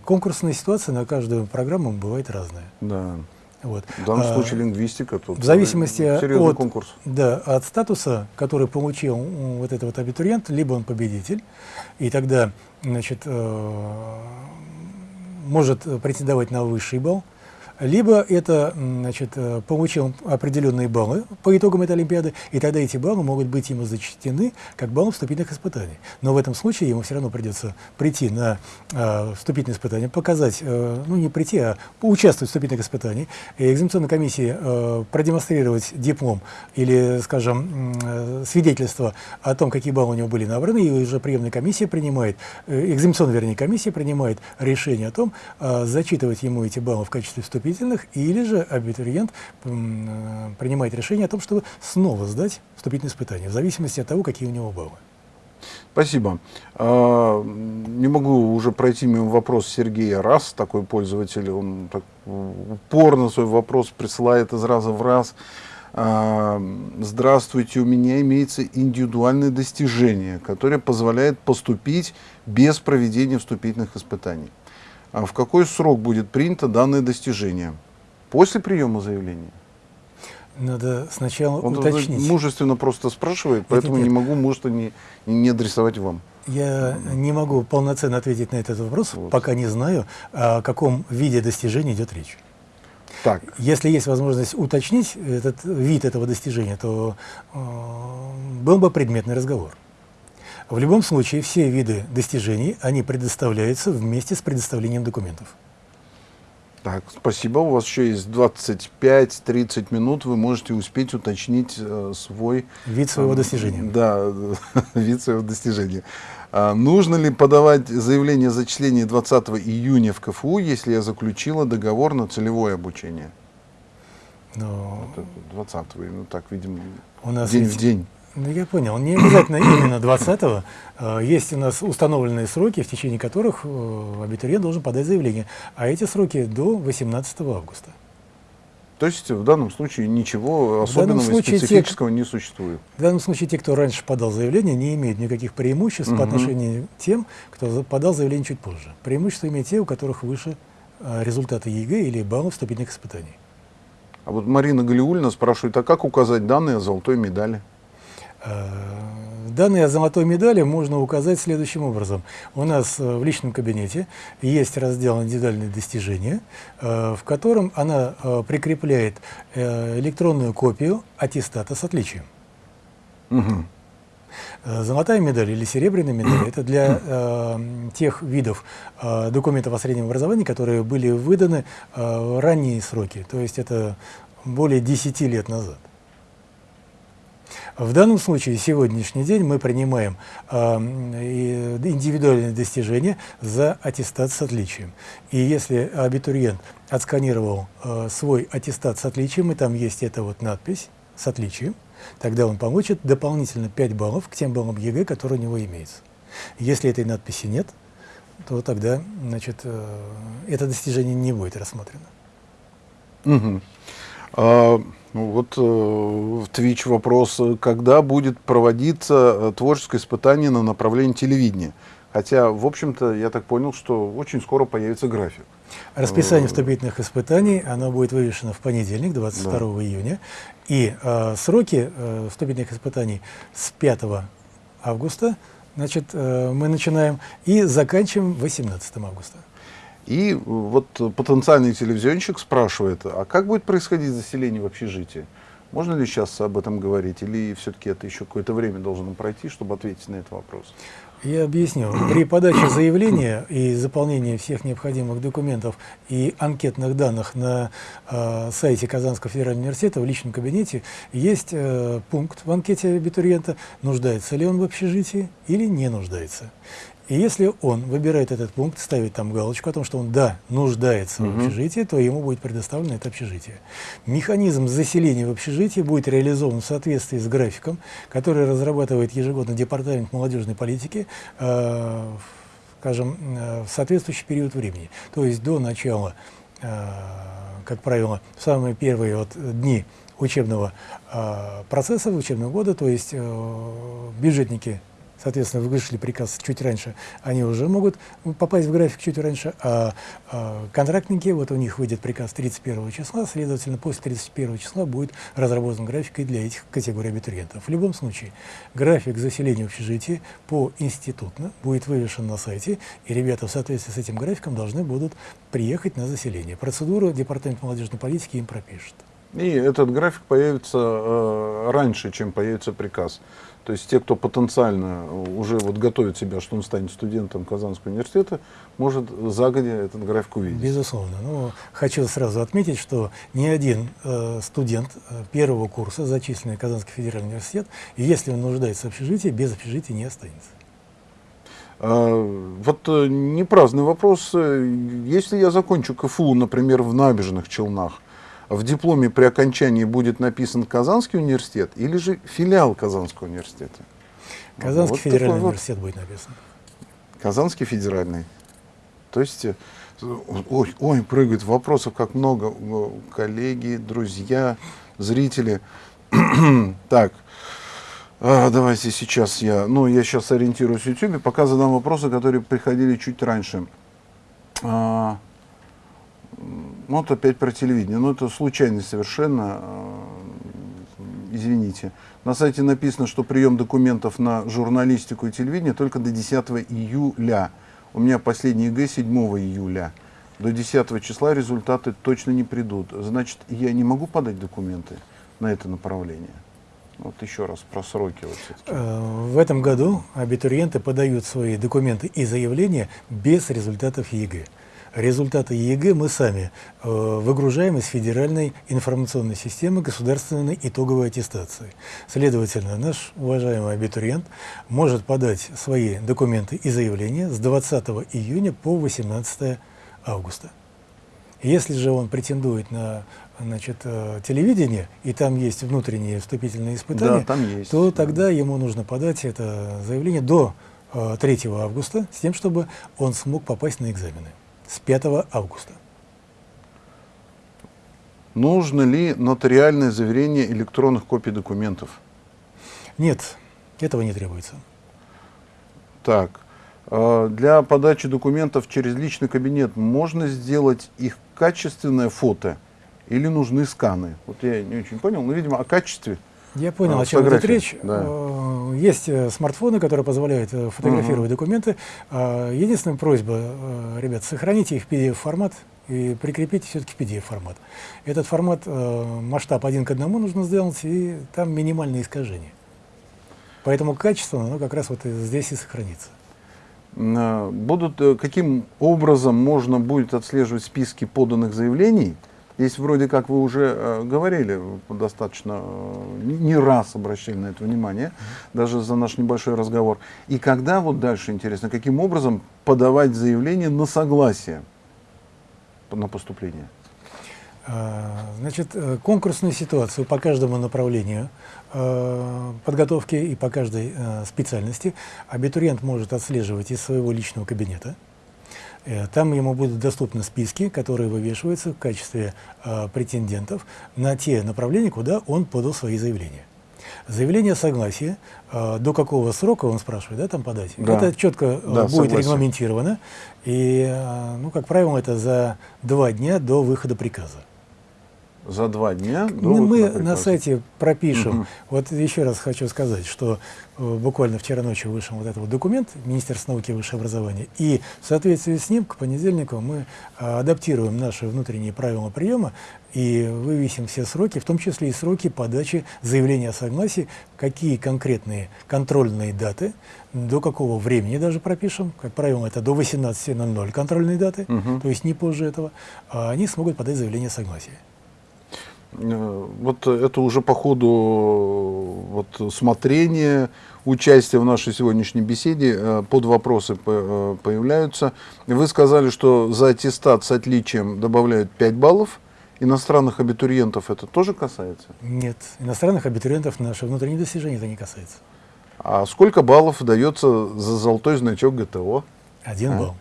Speaker 2: Конкурсная ситуация на каждую программу бывает разная.
Speaker 1: Да.
Speaker 2: Вот.
Speaker 1: В данном а, случае лингвистика тут
Speaker 2: в зависимости от,
Speaker 1: конкурс.
Speaker 2: Да, от статуса, который получил вот этот вот абитуриент, либо он победитель, и тогда значит, э, может претендовать на высший балл, либо это значит, э, получил определенные баллы по итогам этой Олимпиады, и тогда эти баллы могут быть ему зачтены как баллы вступительных испытаний. Но в этом случае ему все равно придется прийти на э, вступительные испытания, показать, э, ну не прийти, а поучаствовать в вступительных испытаниях, и экзаменационной комиссии э, продемонстрировать диплом или, скажем, э, свидетельство о том, какие баллы у него были набраны, и уже приемная комиссия принимает, э, экзаменационная, вернее, комиссия принимает решение о том, э, зачитывать ему эти баллы в качестве вступительных вступительных, или же абитуриент э, принимает решение о том, чтобы снова сдать вступительные испытания, в зависимости от того, какие у него баллы.
Speaker 1: Спасибо. А, не могу уже пройти мимо вопрос Сергея Раз, такой пользователь, он так упорно свой вопрос присылает из раза в раз. А, здравствуйте, у меня имеется индивидуальное достижение, которое позволяет поступить без проведения вступительных испытаний. А в какой срок будет принято данное достижение? После приема заявления?
Speaker 2: Надо сначала
Speaker 1: Он
Speaker 2: уточнить.
Speaker 1: мужественно просто спрашивает, поэтому нет, нет. не могу мужество не, не адресовать вам.
Speaker 2: Я не могу полноценно ответить на этот вопрос, вот. пока не знаю, о каком виде достижения идет речь. Так. Если есть возможность уточнить этот вид этого достижения, то э, был бы предметный разговор. В любом случае, все виды достижений, они предоставляются вместе с предоставлением документов.
Speaker 1: Так, спасибо. У вас еще есть 25-30 минут. Вы можете успеть уточнить э, свой...
Speaker 2: Вид своего э, достижения.
Speaker 1: Да, вид своего достижения. А, нужно ли подавать заявление о зачислении 20 июня в КФУ, если я заключила договор на целевое обучение?
Speaker 2: Но...
Speaker 1: 20 ну так, видимо, у нас день в день.
Speaker 2: Ну, я понял. Не обязательно именно 20-го. А, есть у нас установленные сроки, в течение которых э, абитуриент должен подать заявление. А эти сроки до 18 августа.
Speaker 1: То есть в данном случае ничего особенного и специфического те, не существует?
Speaker 2: В данном случае те, кто раньше подал заявление, не имеют никаких преимуществ угу. по отношению к тем, кто подал заявление чуть позже. Преимущество имеют те, у которых выше а, результаты ЕГЭ или баллы вступительных испытаний.
Speaker 1: А вот Марина Галиульна спрашивает, а как указать данные о золотой медали?
Speaker 2: Э, данные о золотой медали можно указать следующим образом. У нас э, в личном кабинете есть раздел «Индивидуальные достижения», э, в котором она прикрепляет электронную копию аттестата с отличием.
Speaker 1: Угу.
Speaker 2: Золотая медаль или серебряная медаль – это для э, тех видов э, документов о среднем образовании, которые были выданы э, в ранние сроки, то есть это более 10 лет назад. В данном случае, сегодняшний день, мы принимаем э, индивидуальные достижения за аттестат с отличием. И если абитуриент отсканировал э, свой аттестат с отличием, и там есть эта вот надпись с отличием, тогда он получит дополнительно 5 баллов к тем баллам ЕГЭ, которые у него имеются. Если этой надписи нет, то тогда значит, э, это достижение не будет рассмотрено.
Speaker 1: Угу. А, ну, вот э, в Twitch вопрос, когда будет проводиться э, творческое испытание на направлении телевидения? Хотя, в общем-то, я так понял, что очень скоро появится график.
Speaker 2: Расписание э, вступительных испытаний, оно будет вывешено в понедельник, 22 да. июня. И э, сроки э, вступительных испытаний с 5 августа значит, э, мы начинаем и заканчиваем 18 августа.
Speaker 1: И вот потенциальный телевизионщик спрашивает, а как будет происходить заселение в общежитие? Можно ли сейчас об этом говорить, или все-таки это еще какое-то время должно пройти, чтобы ответить на этот вопрос?
Speaker 2: Я объясню. При подаче заявления и заполнении всех необходимых документов и анкетных данных на э, сайте Казанского федерального университета в личном кабинете есть э, пункт в анкете абитуриента, нуждается ли он в общежитии или не нуждается. И если он выбирает этот пункт, ставит там галочку о том, что он, да, нуждается в общежитии, то ему будет предоставлено это общежитие. Механизм заселения в общежитие будет реализован в соответствии с графиком, который разрабатывает ежегодно Департамент молодежной политики, э, скажем, э, в соответствующий период времени. То есть до начала, э, как правило, в самые первые вот дни учебного э, процесса, учебного года, то есть бюджетники соответственно, вышли приказ чуть раньше, они уже могут попасть в график чуть раньше, а, а контрактники, вот у них выйдет приказ 31 числа, следовательно, после 31 числа будет разработан график и для этих категорий абитуриентов. В любом случае, график заселения общежития по институтно будет вывешен на сайте, и ребята в соответствии с этим графиком должны будут приехать на заселение. Процедуру Департамент молодежной политики им пропишет.
Speaker 1: И этот график появится э, раньше, чем появится приказ. То есть те, кто потенциально уже вот готовит себя, что он станет студентом Казанского университета, может загодя этот график увидеть.
Speaker 2: Безусловно. Ну, хочу сразу отметить, что ни один э, студент э, первого курса, зачисленный в Казанский федеральный университет, если он нуждается в общежитии, без общежития не останется.
Speaker 1: А, вот э, не праздный вопрос. Если я закончу КФУ, например, в набережных Челнах, в дипломе при окончании будет написан Казанский университет или же филиал Казанского университета?
Speaker 2: Казанский вот федеральный университет вот. будет написан.
Speaker 1: Казанский федеральный. То есть, ой, ой, прыгают вопросов как много. Коллеги, друзья, зрители. так, а, давайте сейчас я, ну, я сейчас ориентируюсь в YouTube, пока задам вопросы, которые приходили чуть раньше. А, ну, вот опять про телевидение. Ну, это случайно совершенно. Э, извините. На сайте написано, что прием документов на журналистику и телевидение только до 10 июля. У меня последний ЕГЭ 7 июля. До 10 числа результаты точно не придут. Значит, я не могу подать документы на это направление. Вот еще раз про сроки. Вот
Speaker 2: э, в этом году абитуриенты подают свои документы и заявления без результатов ЕГЭ. Результаты ЕГЭ мы сами э, выгружаем из Федеральной информационной системы государственной итоговой аттестации. Следовательно, наш уважаемый абитуриент может подать свои документы и заявления с 20 июня по 18 августа. Если же он претендует на значит, э, телевидение, и там есть внутренние вступительные испытания,
Speaker 1: да, там есть,
Speaker 2: то тогда ему нужно подать это заявление до 3 э, августа, с тем, чтобы он смог попасть на экзамены с 5 августа.
Speaker 1: Нужно ли нотариальное заверение электронных копий документов?
Speaker 2: Нет, этого не требуется.
Speaker 1: Так, а, для подачи документов через личный кабинет можно сделать их качественное фото или нужны сканы? Вот я не очень понял, но, видимо, о качестве
Speaker 2: я понял, а, о чем идет речь. Да. Э, есть э, смартфоны, которые позволяют э, фотографировать угу. документы. А, единственная просьба, ребят, сохраните их в PDF-формат и прикрепите все-таки PDF-формат. Этот формат, масштаб один к одному нужно сделать, и там минимальные искажения. Поэтому качество, оно как раз вот здесь и сохранится.
Speaker 1: Будут, каким образом можно будет отслеживать списки поданных заявлений, Здесь вроде как вы уже э, говорили, достаточно э, не раз обращали на это внимание, даже за наш небольшой разговор. И когда, вот дальше интересно, каким образом подавать заявление на согласие на поступление?
Speaker 2: Значит, э, конкурсную ситуацию по каждому направлению подготовки и по каждой специальности абитуриент может отслеживать из своего личного кабинета. Э, там ему будут доступны списки, которые вывешиваются в качестве э, претендентов на те направления, куда он подал свои заявления. Заявление о согласии, э, до какого срока, он спрашивает, да, там подать, да. это четко э, да, будет согласие. регламентировано, и, э, ну, как правило, это за два дня до выхода приказа
Speaker 1: за два дня до
Speaker 2: ну, Мы на сайте пропишем. Угу. Вот еще раз хочу сказать, что буквально вчера ночью вышел вот этот вот документ Министерства науки и высшего образования, и в соответствии с ним к понедельнику мы а, адаптируем наши внутренние правила приема и вывесим все сроки, в том числе и сроки подачи заявления о согласии, какие конкретные контрольные даты, до какого времени даже пропишем, как правило, это до 18.00 контрольные даты, угу. то есть не позже этого, а они смогут подать заявление о согласии.
Speaker 1: Э, вот это уже по ходу вот, смотрения, участия в нашей сегодняшней беседе э, под вопросы э, появляются. Вы сказали, что за аттестат с отличием добавляют 5 баллов. Иностранных абитуриентов это тоже касается?
Speaker 2: Нет, иностранных абитуриентов наши внутренние достижения это не касается.
Speaker 1: А сколько баллов дается за золотой значок ГТО?
Speaker 2: Один а? балл.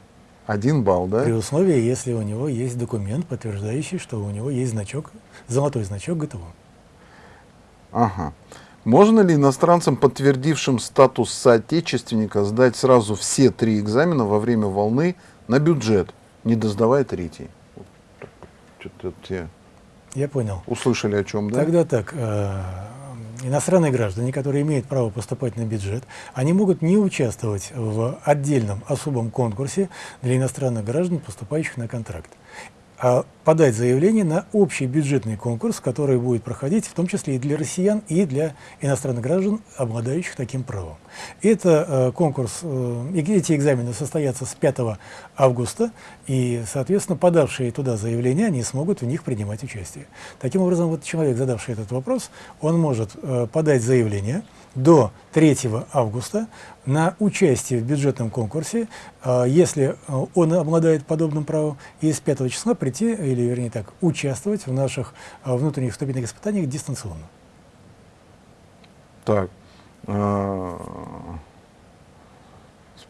Speaker 1: Один балл, да?
Speaker 2: При условии, если у него есть документ, подтверждающий, что у него есть значок, золотой значок ГТО.
Speaker 1: Ага. Можно ли иностранцам, подтвердившим статус соотечественника, сдать сразу все три экзамена во время волны на бюджет, не доздавая третий?
Speaker 2: Что-то те Я понял.
Speaker 1: Услышали о чем, да?
Speaker 2: Тогда так. Э, иностранные граждане, которые имеют право поступать на бюджет, они могут не участвовать в отдельном особом конкурсе для иностранных граждан, поступающих на контракт подать заявление на общий бюджетный конкурс, который будет проходить в том числе и для россиян, и для иностранных граждан, обладающих таким правом. Это э, конкурс, э, эти экзамены состоятся с 5 августа, и, соответственно, подавшие туда заявления, они смогут в них принимать участие. Таким образом, вот человек, задавший этот вопрос, он может э, подать заявление, до 3 августа на участие в бюджетном конкурсе, а, если а, он обладает подобным правом, и с 5 числа прийти, или вернее так, участвовать в наших а, внутренних вступительных испытаниях дистанционно.
Speaker 1: Так.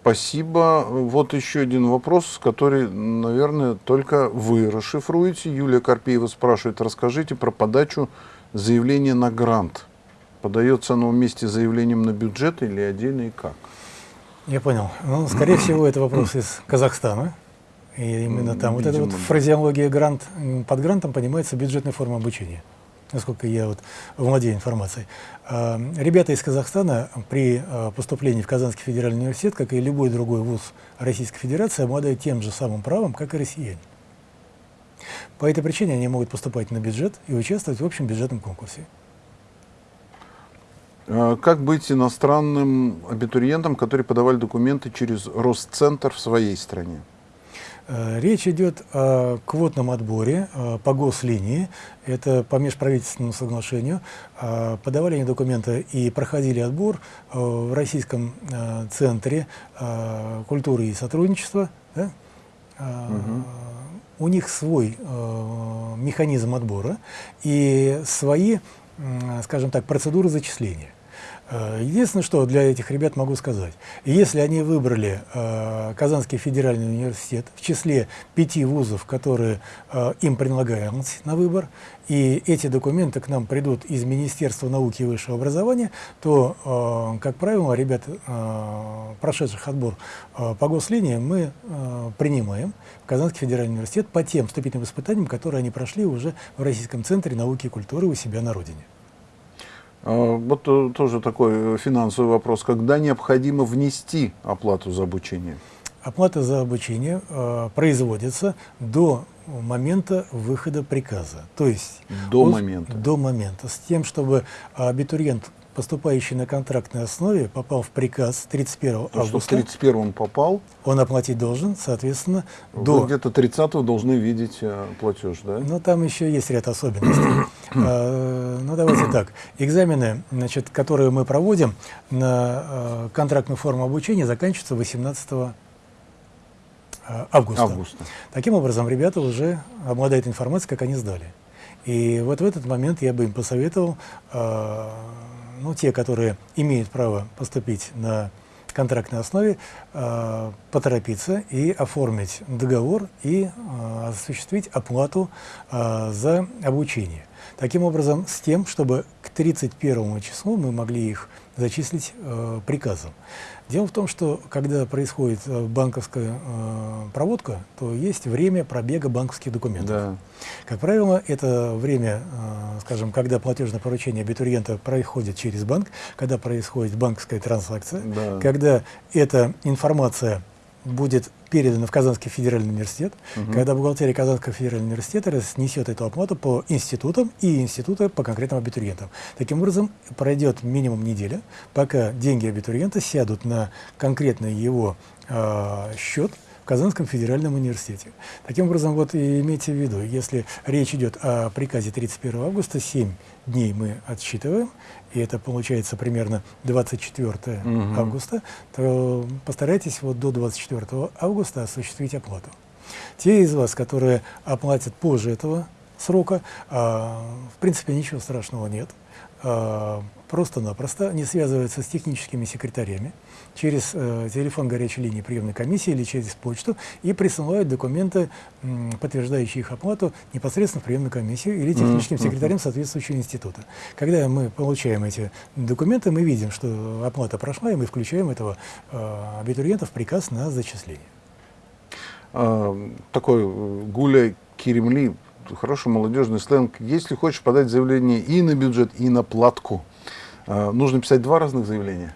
Speaker 1: Спасибо. Вот еще один вопрос, который, наверное, только вы расшифруете. Юлия Карпеева спрашивает, расскажите про подачу заявления на грант. Подается оно вместе с заявлением на бюджет или отдельно и как?
Speaker 2: Я понял. Ну, скорее всего, это вопрос из Казахстана. И именно там Видимо, вот эта вот фразеология грант, под грантом понимается бюджетная форма обучения, насколько я вот владею информацией. А, ребята из Казахстана при а, поступлении в Казанский федеральный университет, как и любой другой вуз Российской Федерации, обладают тем же самым правом, как и россияне. По этой причине они могут поступать на бюджет и участвовать в общем бюджетном конкурсе.
Speaker 1: А как быть иностранным абитуриентам, которые подавали документы через Росцентр в своей стране?
Speaker 2: Э, речь идет о квотном отборе э, по гослинии, это по межправительственному соглашению. Э, подавали они документы и проходили отбор в Российском центре культуры и сотрудничества. Да? Угу. У них свой механизм отбора и свои, скажем так, процедуры зачисления. Э, единственное, что для этих ребят могу сказать, если они выбрали э, Казанский федеральный университет в числе пяти вузов, которые э, им предлагались на выбор, и эти документы к нам придут из Министерства науки и высшего образования, то, как правило, ребят, прошедших отбор по гослинии, мы принимаем в Казанский федеральный университет по тем вступительным испытаниям, которые они прошли уже в Российском центре науки и культуры у себя на родине.
Speaker 1: А, вот э, тоже такой э, финансовый вопрос. Когда необходимо внести оплату за обучение?
Speaker 2: Оплата за обучение э, производится до момента выхода приказа. То есть
Speaker 1: до момента.
Speaker 2: До момента. С тем, чтобы абитуриент поступающий на контрактной основе, попал в приказ 31 То, августа.
Speaker 1: Что в 31 попал?
Speaker 2: Он оплатить должен, соответственно,
Speaker 1: Вы до... где-то 30 должны видеть э, платеж, да?
Speaker 2: Ну, там еще есть ряд особенностей. а, ну, давайте так. Экзамены, значит, которые мы проводим на э, контрактную форму обучения, заканчиваются 18 э, августа. августа. Таким образом, ребята уже обладают информацией, как они сдали. И вот в этот момент я бы им посоветовал э, ну, те, которые имеют право поступить на контрактной основе, э, поторопиться и оформить договор и э, осуществить оплату э, за обучение. Таким образом, с тем, чтобы к 31 числу мы могли их зачислить э, приказом. Дело в том, что когда происходит э, банковская э, проводка, то есть время пробега банковских документов. Да. Как правило, это время, э, скажем, когда платежное поручение абитуриента происходит через банк, когда происходит банковская транзакция, да. когда эта информация будет передано в Казанский федеральный университет, угу. когда бухгалтерия Казанского федерального университета разнесет эту оплату по институтам и институты по конкретным абитуриентам. Таким образом, пройдет минимум неделя, пока деньги абитуриента сядут на конкретный его э, счет, Казанском федеральном университете. Таким образом, вот и имейте в виду, если речь идет о приказе 31 августа, 7 дней мы отсчитываем, и это получается примерно 24 угу. августа, то постарайтесь вот до 24 августа осуществить оплату. Те из вас, которые оплатят позже этого срока, а, в принципе, ничего страшного нет. А, просто-напросто не связываются с техническими секретарями через э, телефон горячей линии приемной комиссии или через почту и присылают документы, м, подтверждающие их оплату непосредственно в приемную комиссию или техническим mm -hmm. секретарем соответствующего института. Когда мы получаем эти документы, мы видим, что оплата прошла, и мы включаем этого э, абитуриента в приказ на зачисление.
Speaker 1: А, такой э, гуляй Киремли хороший молодежный сленг. Если хочешь подать заявление и на бюджет, и на платку, а, нужно писать два разных заявления?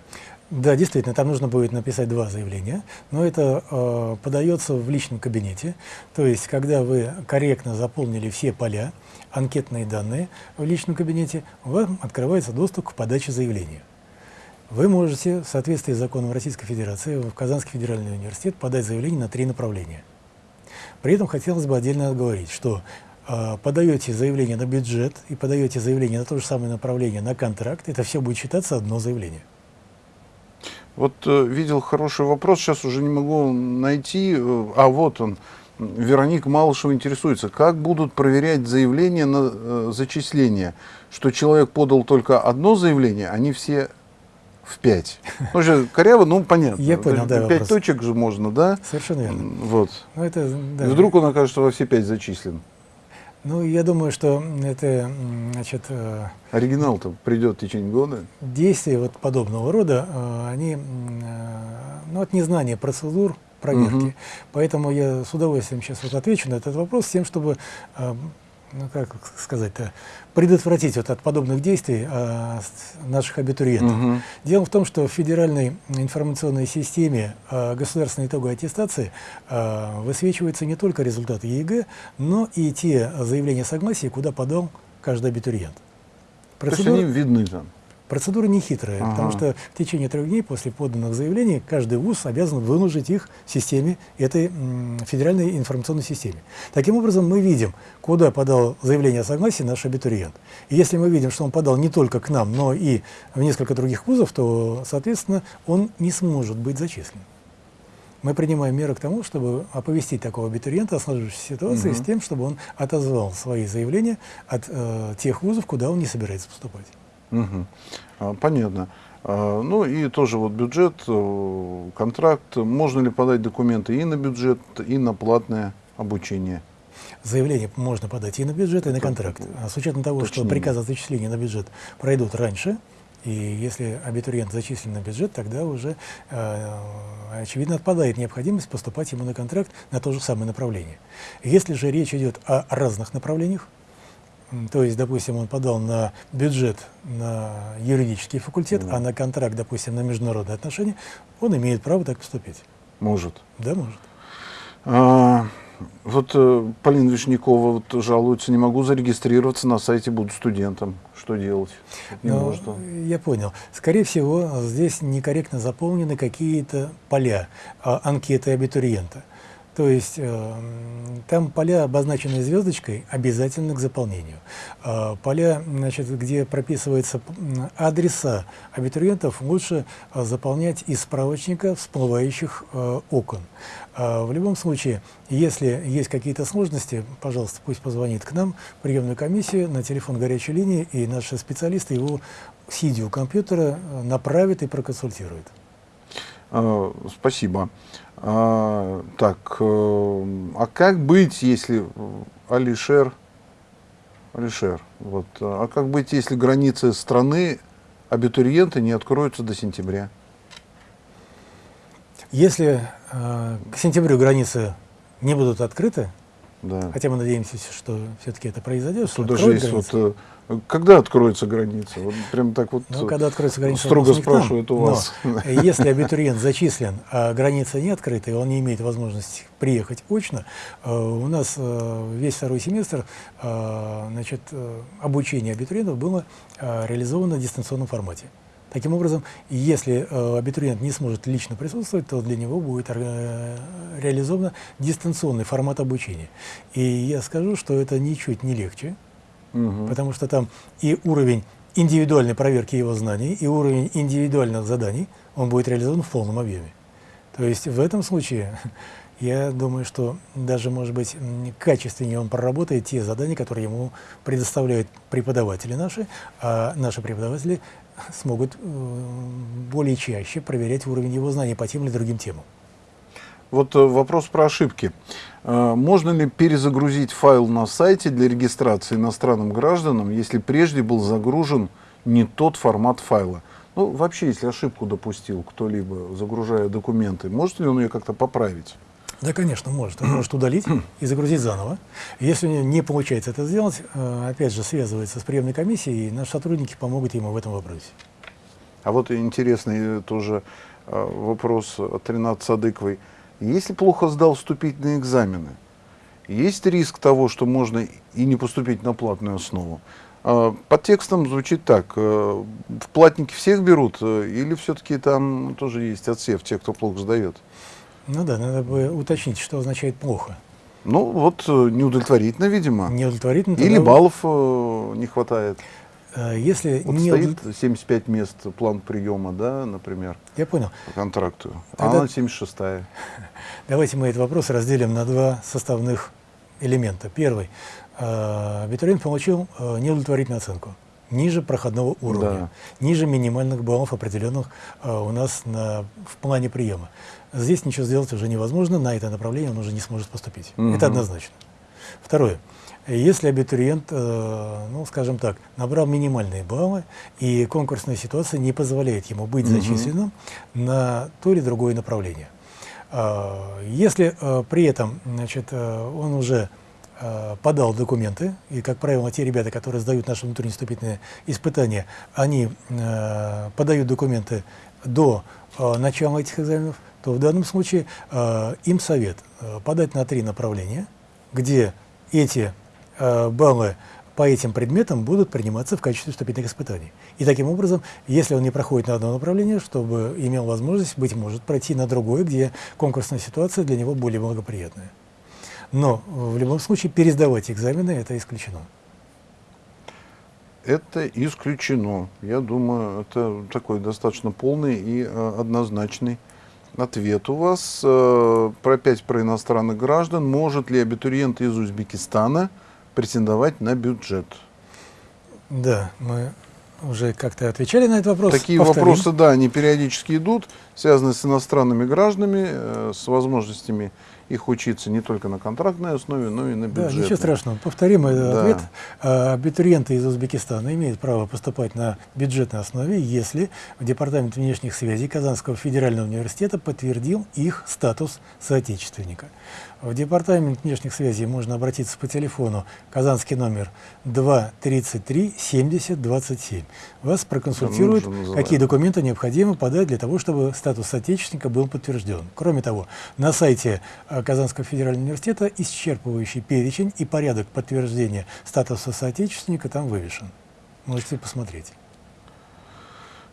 Speaker 2: Да, действительно, там нужно будет написать два заявления, но это э, подается в личном кабинете. То есть, когда вы корректно заполнили все поля, анкетные данные в личном кабинете, вам открывается доступ к подаче заявления. Вы можете, в соответствии с законом Российской Федерации, в Казанский федеральный университет подать заявление на три направления. При этом хотелось бы отдельно оговорить, что а, подаете заявление на бюджет и подаете заявление на то же самое направление на контракт, это все будет считаться одно заявление.
Speaker 1: Вот э, видел хороший вопрос, сейчас уже не могу найти, э, а вот он. Вероника Малышева интересуется, как будут проверять заявление на э, зачисление, что человек подал только одно заявление, они все в пять. Ну, же коряво, ну, понятно.
Speaker 2: Я понял, да,
Speaker 1: Пять точек же можно, да?
Speaker 2: Совершенно верно.
Speaker 1: Вот. Ну, это, да. И вдруг он окажется во все пять зачислен.
Speaker 2: Ну, я думаю, что это, значит... Э,
Speaker 1: Оригинал-то придет в течение года?
Speaker 2: Действия вот подобного рода, э, они, э, ну, от незнания процедур проверки. Угу. Поэтому я с удовольствием сейчас вот отвечу на этот вопрос с тем, чтобы ну, как сказать-то, предотвратить вот от подобных действий а, наших абитуриентов. Угу. Дело в том, что в федеральной информационной системе а, государственной итоговой аттестации а, высвечиваются не только результаты ЕГЭ, но и те заявления согласия, куда подал каждый абитуриент.
Speaker 1: Процедура... То есть они видны там?
Speaker 2: Процедура не хитрая, ага. потому что в течение трех дней после поданных заявлений каждый вуз обязан выложить их в системе, этой федеральной информационной системе. Таким образом, мы видим, куда подал заявление о согласии наш абитуриент. И если мы видим, что он подал не только к нам, но и в несколько других вузов, то, соответственно, он не сможет быть зачислен. Мы принимаем меры к тому, чтобы оповестить такого абитуриента о сложившейся ситуации угу. с тем, чтобы он отозвал свои заявления от э, тех вузов, куда он не собирается поступать.
Speaker 1: Угу. Понятно. А, ну и тоже вот бюджет, э, контракт. Можно ли подать документы и на бюджет, и на платное обучение?
Speaker 2: Заявление можно подать и на бюджет, и на контракт. А с учетом того, Точнее. что приказы о зачислении на бюджет пройдут раньше, и если абитуриент зачислен на бюджет, тогда уже, э, очевидно, отпадает необходимость поступать ему на контракт на то же самое направление. Если же речь идет о разных направлениях, то есть, допустим, он подал на бюджет на юридический факультет, mm. а на контракт, допустим, на международные отношения, он имеет право так поступить.
Speaker 1: Может.
Speaker 2: Да, может.
Speaker 1: А, вот э, Полина Вишнякова вот, жалуется, не могу зарегистрироваться на сайте, буду студентом. Что делать?
Speaker 2: Не ну, может Я понял. Скорее всего, здесь некорректно заполнены какие-то поля, а, анкеты абитуриента. То есть э, там поля, обозначенные звездочкой, обязательно к заполнению. Э, поля, значит, где прописываются адреса абитуриентов, лучше э, заполнять из справочника всплывающих э, окон. Э, в любом случае, если есть какие-то сложности, пожалуйста, пусть позвонит к нам, в приемную комиссию, на телефон горячей линии, и наши специалисты его, сидя у компьютера, э, направят и проконсультируют.
Speaker 1: А, спасибо. А, так, э, а как быть, если Алишер, Алишер, вот, а как быть, если границы страны абитуриенты не откроются до сентября?
Speaker 2: Если э, к сентябрю границы не будут открыты, да. хотя мы надеемся, что все-таки это произойдет,
Speaker 1: что даже есть вот э, когда откроется граница? Вот прям так вот
Speaker 2: ну, когда откроется граница,
Speaker 1: строго спрашивают у вас.
Speaker 2: Но, если абитуриент зачислен, а граница не открыта, и он не имеет возможности приехать очно, э, у нас э, весь второй семестр э, значит, обучение абитуриентов было реализовано в дистанционном формате. Таким образом, если э, абитуриент не сможет лично присутствовать, то для него будет э, реализован дистанционный формат обучения. И я скажу, что это ничуть не легче, угу. потому что там и уровень индивидуальной проверки его знаний, и уровень индивидуальных заданий, он будет реализован в полном объеме. То есть в этом случае я думаю, что даже, может быть, качественнее он проработает те задания, которые ему предоставляют преподаватели наши, а наши преподаватели смогут э, более чаще проверять уровень его знаний по тем или другим темам.
Speaker 1: Вот э, вопрос про ошибки. Э, можно ли перезагрузить файл на сайте для регистрации иностранным гражданам, если прежде был загружен не тот формат файла? Ну, вообще, если ошибку допустил кто-либо, загружая документы, может ли он ее как-то поправить?
Speaker 2: Да, конечно, может. Он может удалить и загрузить заново. Если не получается это сделать, э, опять же, связывается с приемной комиссией, и наши сотрудники помогут ему в этом вопросе.
Speaker 1: А вот интересный тоже вопрос от Ренат Садыковой. Если плохо сдал вступительные экзамены, есть риск того, что можно и не поступить на платную основу? А, под текстом звучит так, э, в платники всех берут, или все-таки там тоже есть отсев тех, кто плохо сдает?
Speaker 2: Ну да, надо бы уточнить, что означает плохо.
Speaker 1: Ну вот э, неудовлетворительно, видимо.
Speaker 2: Неудовлетворительно.
Speaker 1: Или баллов э, не хватает.
Speaker 2: Э, если
Speaker 1: вот не стоит 75 мест план приема, да, например.
Speaker 2: Я понял.
Speaker 1: По контракту. Тогда... А она 76 -я.
Speaker 2: Давайте мы этот вопрос разделим на два составных элемента. Первый. Э, абитуриент получил э, неудовлетворительную оценку ниже проходного уровня, да. ниже минимальных баллов, определенных э, у нас на, в плане приема. Здесь ничего сделать уже невозможно, на это направление он уже не сможет поступить. Угу. Это однозначно. Второе. Если абитуриент, э, ну, скажем так, набрал минимальные баллы, и конкурсная ситуация не позволяет ему быть угу. зачисленным на то или другое направление. Э, если э, при этом значит, э, он уже подал документы, и, как правило, те ребята, которые сдают наши внутренние вступительные испытания, они подают документы до начала этих экзаменов, то в данном случае им совет подать на три направления, где эти баллы по этим предметам будут приниматься в качестве вступительных испытаний. И таким образом, если он не проходит на одно направление, чтобы имел возможность, быть может, пройти на другое, где конкурсная ситуация для него более благоприятная. Но в любом случае пересдавать экзамены это исключено.
Speaker 1: Это исключено. Я думаю, это такой достаточно полный и э, однозначный ответ у вас. Э, про опять про иностранных граждан. Может ли абитуриент из Узбекистана претендовать на бюджет?
Speaker 2: Да, мы уже как-то отвечали на этот вопрос.
Speaker 1: Такие Повторим. вопросы, да, они периодически идут, связанные с иностранными гражданами, э, с возможностями их учиться не только на контрактной основе, но и на бюджетной.
Speaker 2: Да, ничего страшного. Повторим этот да. ответ. А, абитуриенты из Узбекистана имеют право поступать на бюджетной основе, если Департамент внешних связей Казанского федерального университета подтвердил их статус соотечественника. В Департамент внешних связей можно обратиться по телефону, казанский номер 233 70 27. Вас проконсультируют, какие документы необходимо подать для того, чтобы статус соотечественника был подтвержден. Кроме того, на сайте э, Казанского федерального университета исчерпывающий перечень и порядок подтверждения статуса соотечественника там вывешен. Можете посмотреть.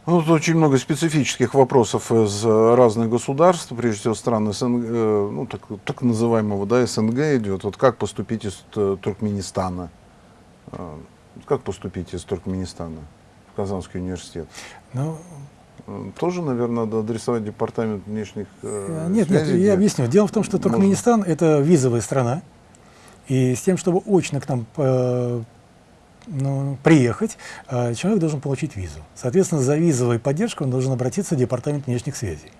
Speaker 1: Ну, тут очень много специфических вопросов из разных государств, прежде всего стран СНГ, э, ну, так, так называемого да, СНГ идет. Вот как поступить из Туркменистана? Э, как поступить из Туркменистана в Казанский университет? Ну, э, тоже, наверное, надо адресовать департамент внешних
Speaker 2: Нет, связей, нет, я объясню. Дело в том, что Туркменистан можно... это визовая страна, и с тем, чтобы очно к нам ну, приехать, а, человек должен получить визу. Соответственно, за визовой поддержкой он должен обратиться в Департамент внешних связей.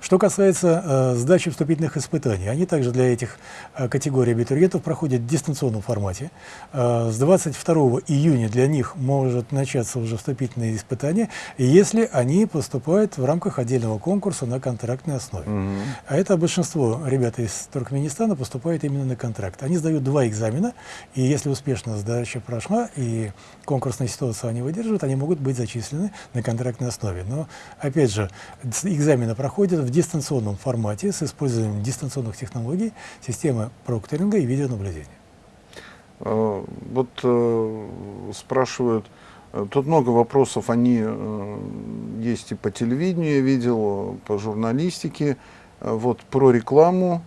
Speaker 2: Что касается э, сдачи вступительных испытаний, они также для этих э, категорий абитуриентов проходят в дистанционном формате. Э, с 22 июня для них может начаться уже вступительные испытания, если они поступают в рамках отдельного конкурса на контрактной основе. Mm -hmm. А это большинство ребят из Туркменистана поступает именно на контракт. Они сдают два экзамена, и если успешно сдача прошла, и конкурсная ситуация они выдерживают, они могут быть зачислены на контрактной основе. Но, опять же, экзамены проходят в дистанционном формате с использованием дистанционных технологий, системы прокторинга и видеонаблюдения.
Speaker 1: А, вот э, спрашивают, Э, Тут много вопросов, они э, есть и по телевидению, я видел, по журналистике. Э, Вот про рекламу.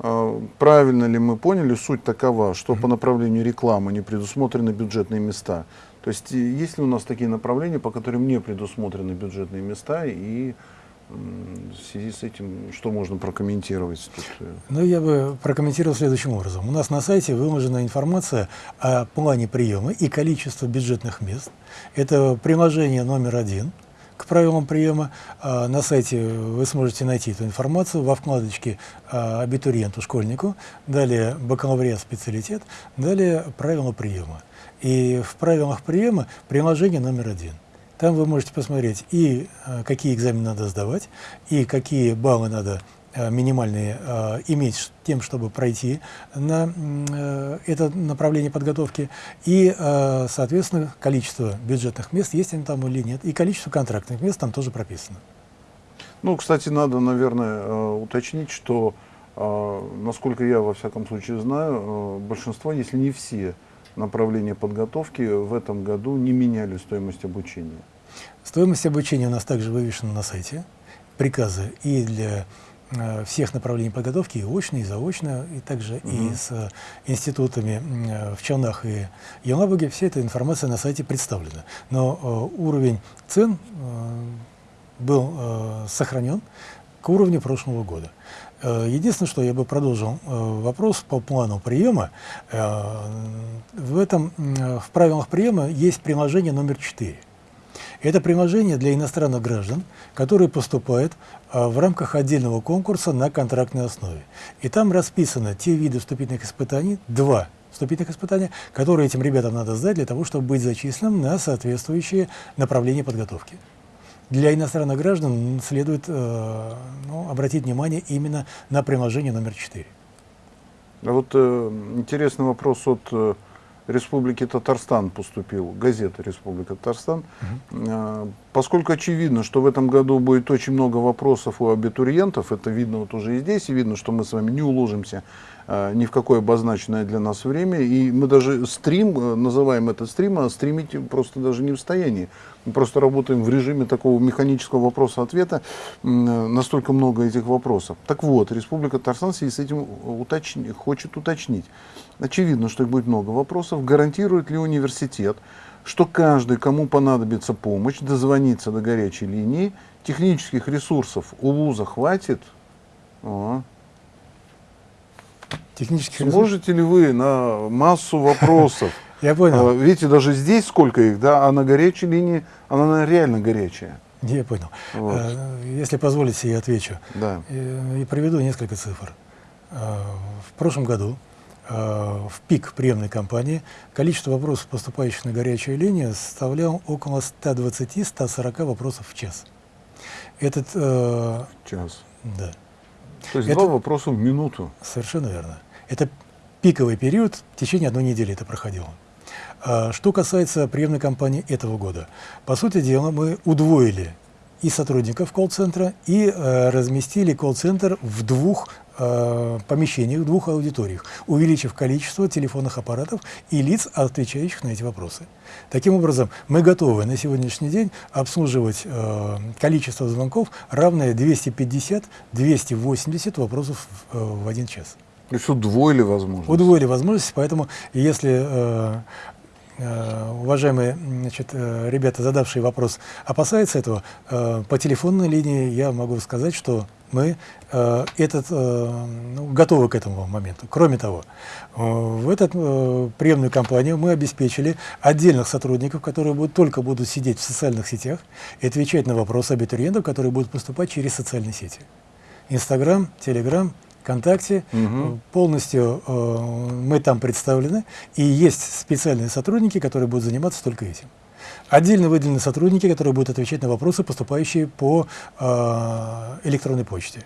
Speaker 1: Э, Правильно ли мы поняли, суть такова, что по направлению рекламы не предусмотрены бюджетные места. То есть э, есть ли у нас такие направления, по которым не предусмотрены бюджетные места, и в связи с этим что можно прокомментировать? Тут, э?
Speaker 2: Ну, я бы прокомментировал следующим образом. У нас на сайте выложена информация о плане приема и количестве бюджетных мест. Это приложение номер один к правилам приема. А, На сайте вы сможете найти эту информацию во вкладочке а, абитуриенту, школьнику, далее бакалавриат, специалитет, далее правила приема. И в правилах приема приложение номер один. Там вы можете посмотреть и э, какие экзамены надо сдавать, и какие баллы надо э, минимальные э, иметь тем, чтобы пройти на это направление подготовки, и, соответственно, количество бюджетных мест, есть они там или нет, и количество контрактных мест там тоже прописано.
Speaker 1: Ну, кстати, надо, наверное, уточнить, что, насколько я во всяком случае знаю, большинство, если не все направления подготовки в этом году не меняли стоимость обучения.
Speaker 2: Стоимость обучения у нас также вывешена на сайте, приказы и для э, всех направлений подготовки, и очно, и заочно, и также и с э, институтами э, в Челнах и Елабуге, вся эта информация на сайте представлена. Но уровень цен был сохранен к уровню прошлого года. Э, Единственное, что я бы продолжил э, вопрос по плану приема. Э, В этом, в правилах приема есть приложение номер 4. Это приложение для иностранных граждан, которые поступают в рамках отдельного конкурса на контрактной основе. И там расписаны те виды вступительных испытаний, два вступительных испытания, которые этим ребятам надо сдать для того, чтобы быть зачисленным на соответствующие направления подготовки. Для иностранных граждан следует э, ну, обратить внимание именно на приложение номер 4.
Speaker 1: А вот э, интересный вопрос от э, Республики Татарстан поступил, газета Республика Татарстан. Э, поскольку очевидно, что в этом году будет очень много вопросов у абитуриентов, это видно вот уже и здесь, и видно, что мы с вами не уложимся э, ни в какое обозначенное для нас время, и мы даже стрим, э, называем это стрим, а стримить просто даже не в состоянии. Мы просто работаем в режиме такого механического вопроса-ответа, настолько много этих вопросов. Так вот, Республика Татарстан с этим уточни- хочет уточнить. Очевидно, что их будет много вопросов. Гарантирует ли университет, что каждый, кому понадобится помощь, дозвонится до горячей линии, технических ресурсов у вуза хватит? О.
Speaker 2: Технических ресурсов-
Speaker 1: Сможете ли вы на массу вопросов?
Speaker 2: Я понял.
Speaker 1: А, Видите, даже здесь сколько их, да, а на горячей линии она реально горячая.
Speaker 2: Я понял.
Speaker 1: Вот.
Speaker 2: Э, Если позволите, я отвечу.
Speaker 1: Да.
Speaker 2: И, и приведу несколько цифр. Э, В прошлом году э, в пик приемной кампании количество вопросов, поступающих на горячую линию, составляло около 120-140 вопросов в час. Этот, э,
Speaker 1: Час.
Speaker 2: да,
Speaker 1: То есть
Speaker 2: Это-
Speaker 1: два вопроса в минуту.
Speaker 2: совершенно верно. Это пиковый период, в течение одной недели это проходило. А Что касается приемной кампании этого года, по сути дела мы удвоили и сотрудников колл-центра, и э, разместили колл-центр в двух э, помещениях, двух аудиториях, увеличив количество телефонных аппаратов и лиц, отвечающих на эти вопросы. Таким образом, мы готовы на сегодняшний день обслуживать э, количество звонков, равное 250-280 вопросов в, э, в один час.
Speaker 1: То есть удвоили возможность.
Speaker 2: Удвоили возможности, поэтому если э, уважаемые значит, э, ребята, задавшие вопрос, опасаются этого, э, по телефонной линии я могу сказать, что мы э, этот, э, ну, готовы к этому моменту. Кроме того, э, в эту э, приемную кампанию мы обеспечили отдельных сотрудников, которые будут, только будут сидеть в социальных сетях и отвечать на вопросы абитуриентов, которые будут поступать через социальные сети. Инстаграм, Телеграм, ВКонтакте, э, полностью э, мы там представлены, и есть специальные сотрудники, которые будут заниматься только этим. Отдельно выделены сотрудники, которые будут отвечать на вопросы, поступающие по э, электронной почте.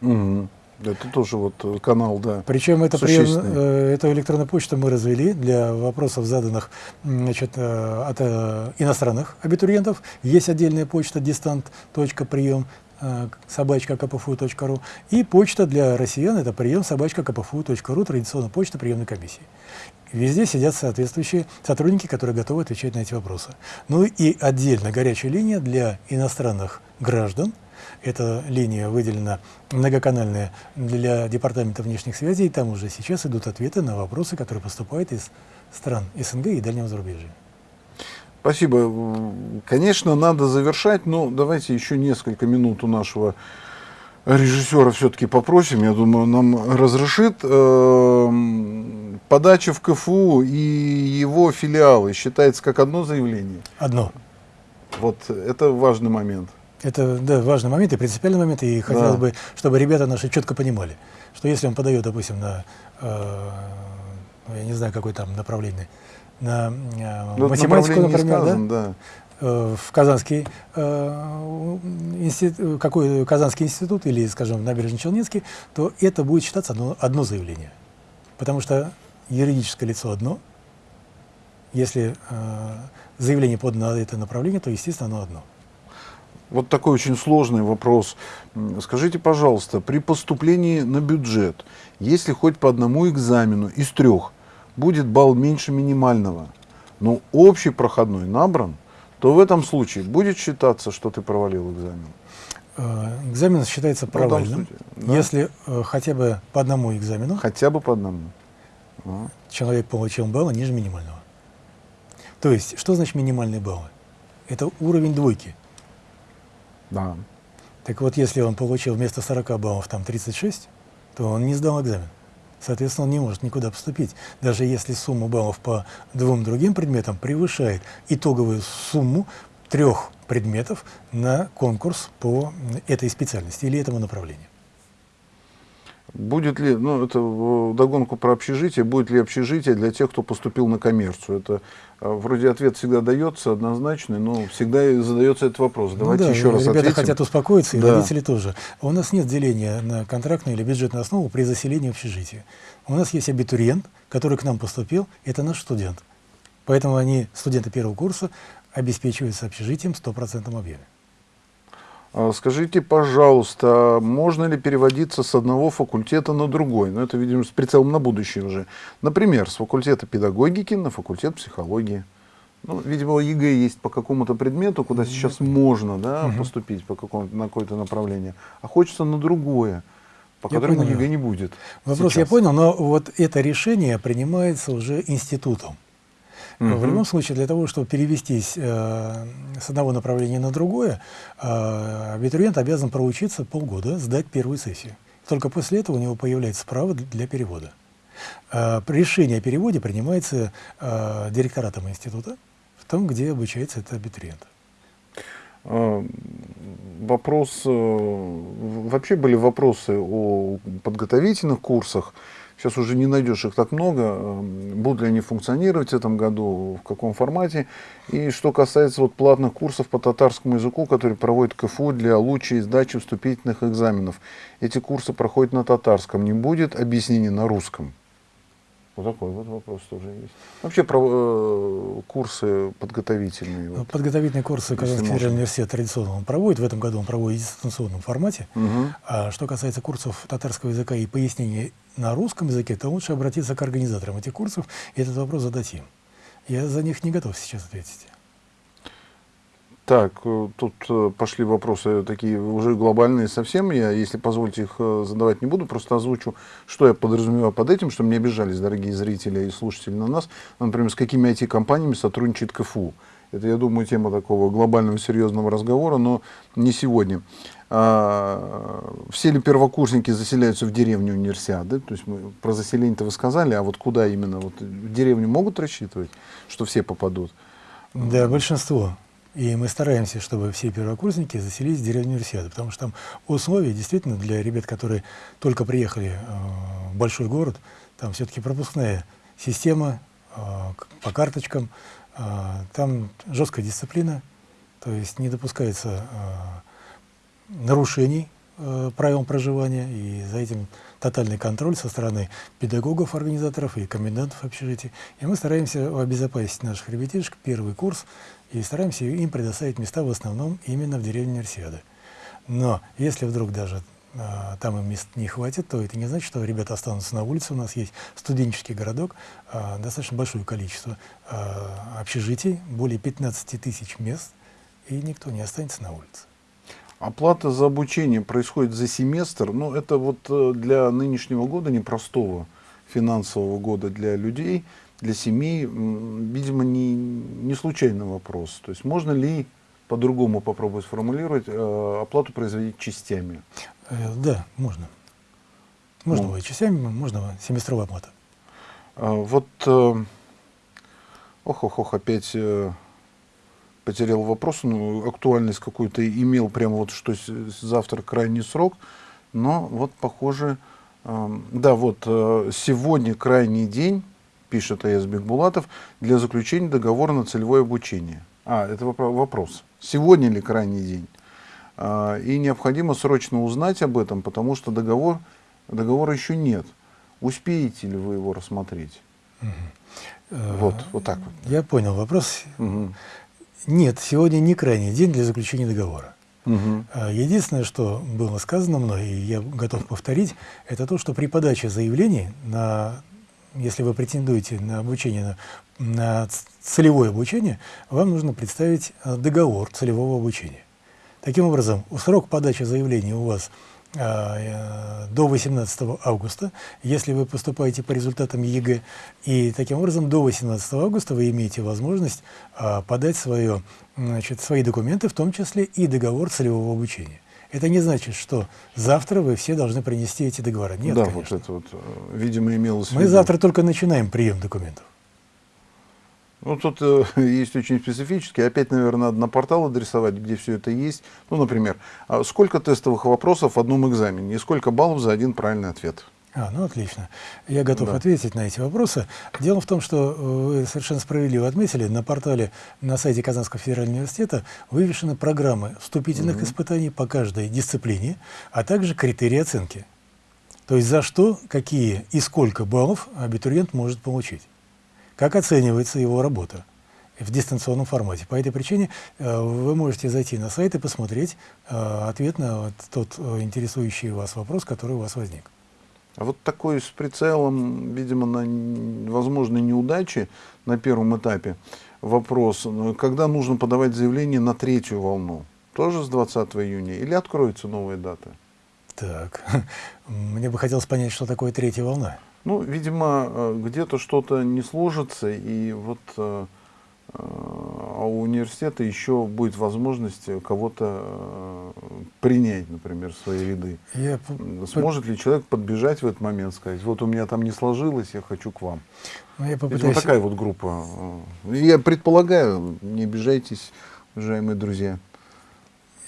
Speaker 1: Мгм. Это тоже вот э, канал, да.
Speaker 2: Причем это прием- э, эту электронную почту мы развели для вопросов, заданных значит, э, от э, иностранных абитуриентов. Есть отдельная почта distant.прием собачка kpfu.ru и почта для россиян это прием собачка kpfu.ru, традиционная почта приемной комиссии. Везде сидят соответствующие сотрудники, которые готовы отвечать на эти вопросы. Ну и отдельно горячая линия для иностранных граждан. Эта линия выделена многоканальная для Департамента внешних связей, там уже сейчас идут ответы на вопросы, которые поступают из стран СНГ и дальнего зарубежья.
Speaker 1: Спасибо. Конечно, надо завершать, но давайте еще несколько минут у нашего режиссера все-таки попросим, я думаю, нам разрешит. Эм, подача в КФУ и его филиалы считается как одно заявление?
Speaker 2: Одно.
Speaker 1: Вот это важный момент.
Speaker 2: Это да, важный момент и принципиальный момент, и хотелось да. бы, чтобы ребята наши четко понимали, что если он подает, допустим, на, э, я не знаю, какое там направление, на э, ну, математику, например, сказано, да? да, Э, в Казанский, э, институт, какой Казанский институт или, скажем, Набережно-Челнинский, то это будет считаться одно, одно заявление. Потому что юридическое лицо одно, если э, заявление подано на это направление, то, естественно, оно одно.
Speaker 1: Вот такой очень сложный вопрос. Скажите, пожалуйста, при поступлении на бюджет, если хоть по одному экзамену из трех будет балл меньше минимального, но общий проходной набран, то в этом случае будет считаться, что ты провалил экзамен?
Speaker 2: Э, экзамен считается ну, провальным, случае, да? если э, хотя бы по одному экзамену.
Speaker 1: Хотя бы по одному.
Speaker 2: А. Человек получил баллы ниже минимального. То есть, что значит минимальные баллы? Это уровень двойки.
Speaker 1: Да.
Speaker 2: Так вот, если он получил вместо 40 баллов там 36, то он не сдал экзамен. Соответственно, он не может никуда поступить, даже если сумма баллов по двум другим предметам превышает итоговую сумму трех предметов на конкурс по этой специальности или этому направлению.
Speaker 1: Будет ли, ну это догонку про общежитие, будет ли общежитие для тех, кто поступил на коммерцию? Это э, вроде ответ всегда дается однозначный, но всегда задается этот вопрос. Ну Давайте
Speaker 2: ну, да,
Speaker 1: еще раз
Speaker 2: ребята
Speaker 1: ответим.
Speaker 2: хотят успокоиться, и да. родители тоже. У нас нет деления на контрактную или бюджетную основу при заселении общежития. У нас есть абитуриент, который к нам поступил, это наш студент. Поэтому они, студенты первого курса, обеспечиваются общежитием в стопроцентном объеме.
Speaker 1: А скажите, пожалуйста, можно ли переводиться с одного факультета на другой? Ну, это, видимо, с прицелом на будущее уже. Например, с факультета педагогики на факультет психологии. Ну, видимо, ЕГЭ есть по какому-то предмету, куда сейчас можно да, угу. поступить по какому-то, на какое-то направление, а хочется на другое, по я которому понял. ЕГЭ не будет.
Speaker 2: Вопрос сейчас. я понял, но вот это решение принимается уже институтом. Угу. В любом случае, для того, чтобы перевестись э, с одного направления на другое, э, абитуриент обязан проучиться полгода, сдать первую сессию. Только после этого у него появляется право для перевода. Э, решение о переводе принимается э, директоратом института в том, где обучается этот абитуриент.
Speaker 1: Э, вопрос, э, вообще были вопросы о подготовительных курсах, Сейчас уже не найдешь их так много. Эм, будут ли они функционировать в этом году, в каком формате. И что касается вот платных курсов по татарскому языку, которые проводит КФУ для лучшей сдачи вступительных экзаменов. Эти курсы проходят на татарском. Не будет объяснений на русском. Вот такой вот вопрос тоже есть. Вообще про э, курсы подготовительные.
Speaker 2: Вот, подготовительные курсы Казанский федеральный университет традиционно он проводит. В этом году он проводит в дистанционном формате. Угу. А что касается курсов татарского языка и пояснений на русском языке, то лучше обратиться к организаторам этих курсов и этот вопрос задать им. Я за них не готов сейчас ответить.
Speaker 1: Так, э, тут э, пошли вопросы такие уже глобальные совсем. Я, если позволите, их э, задавать не буду, просто озвучу, что я подразумеваю под этим, чтобы не обижались дорогие зрители и слушатели на нас. Например, с какими IT-компаниями сотрудничает КФУ. Это, я думаю, тема такого глобального серьезного разговора, но не сегодня. А, все ли первокурсники заселяются в деревню универсиады? То есть мы про заселение-то вы сказали, а вот куда именно? Вот в деревню могут рассчитывать, что все попадут?
Speaker 2: Да, большинство. И мы стараемся, чтобы все первокурсники заселились в деревню Универсиады, потому что там условия действительно для ребят, которые только приехали э, в большой город, там все-таки пропускная система э, по карточкам, э, там жесткая дисциплина, то есть не допускается нарушений правил проживания, и за этим тотальный контроль со стороны педагогов, организаторов и комендантов общежития. И мы стараемся обезопасить наших ребятишек, первый курс, и стараемся им предоставить места в основном именно в деревне Универсиады. Но если вдруг даже а, там им мест не хватит, то это не значит, что ребята останутся на улице. У нас есть студенческий городок, а, достаточно большое количество а, общежитий, более 15 тысяч мест, и никто не останется на улице.
Speaker 1: Оплата за обучение происходит за семестр. Ну, это вот э, для нынешнего года, непростого финансового года для людей, для семей, видимо, не, не случайный вопрос. То есть можно ли по-другому попробовать сформулировать, э, оплату производить частями?
Speaker 2: Э, да, можно. Можно ну. частями, можно семестровая оплата.
Speaker 1: А, вот, ох-ох-ох, опять э, потерял вопрос, ну, актуальность какую-то имел, прямо вот что завтра крайний срок, но вот похоже, э, да, вот сегодня крайний день, пишет Аяз Бекбулатов, для заключения договора на целевое обучение. А, это вопрос. Сегодня ли крайний день? А, и необходимо срочно узнать об этом, потому что договор, договора еще нет. Успеете ли вы его рассмотреть? Угу. Вот, вот так вот.
Speaker 2: Я понял вопрос. Угу. Нет, сегодня не крайний день для заключения договора. Угу. Единственное, что было сказано мной, и я готов повторить, это то, что при подаче заявлений, на, если вы претендуете на обучение, на, целевое обучение, вам нужно представить а, договор целевого обучения. Таким образом, срок подачи заявления у вас а, э, до 18 августа, если вы поступаете по результатам ЕГЭ, и таким образом до 18 августа вы имеете возможность а, подать свое, значит, свои документы, в том числе и договор целевого обучения. Это не значит, что завтра вы все должны принести эти договора. Нет,
Speaker 1: да,
Speaker 2: конечно.
Speaker 1: вот это вот, э, видимо, имелось в виду.
Speaker 2: Мы завтра только начинаем прием документов.
Speaker 1: Ну, тут э, есть очень специфические. Опять, наверное, надо на портал адресовать, где все это есть. Ну, например, а сколько тестовых вопросов в одном экзамене и сколько баллов за один правильный ответ?
Speaker 2: А, ну отлично. Я готов да. ответить на эти вопросы. Дело в том, что э, вы совершенно справедливо отметили, на портале, на сайте Казанского федерального университета вывешены программы вступительных угу. испытаний по каждой дисциплине, а также критерии оценки. То есть за что, какие и сколько баллов абитуриент может получить как оценивается его работа в дистанционном формате. По этой причине э, вы можете зайти на сайт и посмотреть э, ответ на вот тот э, интересующий вас вопрос, который у вас возник.
Speaker 1: А вот такой с прицелом, видимо, на возможные неудачи на первом этапе вопрос, когда нужно подавать заявление на третью волну? Тоже с 20 июня или откроются новые даты?
Speaker 2: Так, мне бы хотелось понять, что такое третья волна.
Speaker 1: Ну, видимо, э, где-то что-то не сложится, и вот э, а у университета еще будет возможность кого-то принять, например, в свои ряды. Я... Сможет ли человек подбежать в этот момент, сказать, вот у меня там не сложилось, я хочу к вам. Ну, я попытаюсь... Видимо, такая вот группа. Я предполагаю, не обижайтесь, уважаемые друзья.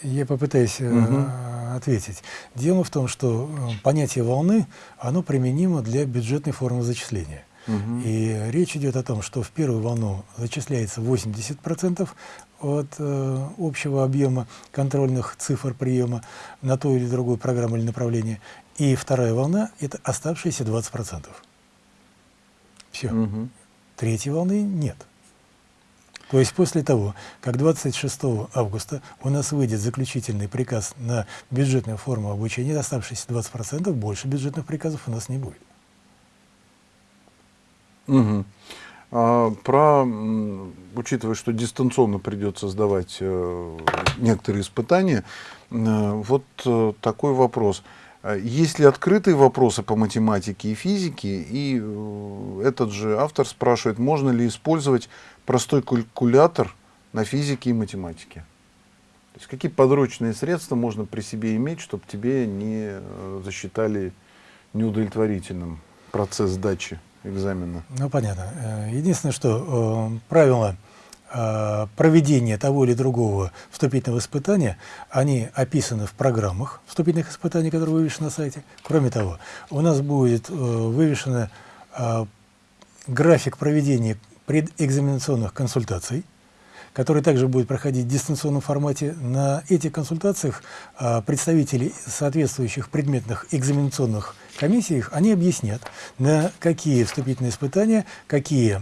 Speaker 2: Я попытаюсь угу. ответить. Дело в том, что э, понятие волны, оно применимо для бюджетной формы зачисления. Угу. И речь идет о том, что в первую волну зачисляется 80% от э, общего объема контрольных цифр приема на ту или другую программу или направление. И вторая волна – это оставшиеся 20%. Все. Угу. Третьей волны нет. То есть после того, как 26 августа у нас выйдет заключительный приказ на бюджетную форму обучения, оставшиеся 20%, больше бюджетных приказов у нас не будет.
Speaker 1: Угу. А, про, учитывая, что дистанционно придется сдавать э, некоторые испытания, э, вот э, такой вопрос. Есть ли открытые вопросы по математике и физике? И этот же автор спрашивает, можно ли использовать простой калькулятор на физике и математике. То есть какие подручные средства можно при себе иметь, чтобы тебе не засчитали неудовлетворительным процесс сдачи экзамена?
Speaker 2: Ну, понятно. Э, единственное, что э, правило э, проведения того или другого вступительного испытания, они описаны в программах вступительных испытаний, которые вывешены на сайте. Кроме того, у нас будет э, вывешен график проведения предэкзаменационных консультаций, который также будет проходить в дистанционном формате. На этих консультациях а, представители соответствующих предметных экзаменационных комиссий, они объяснят, на какие вступительные испытания, какие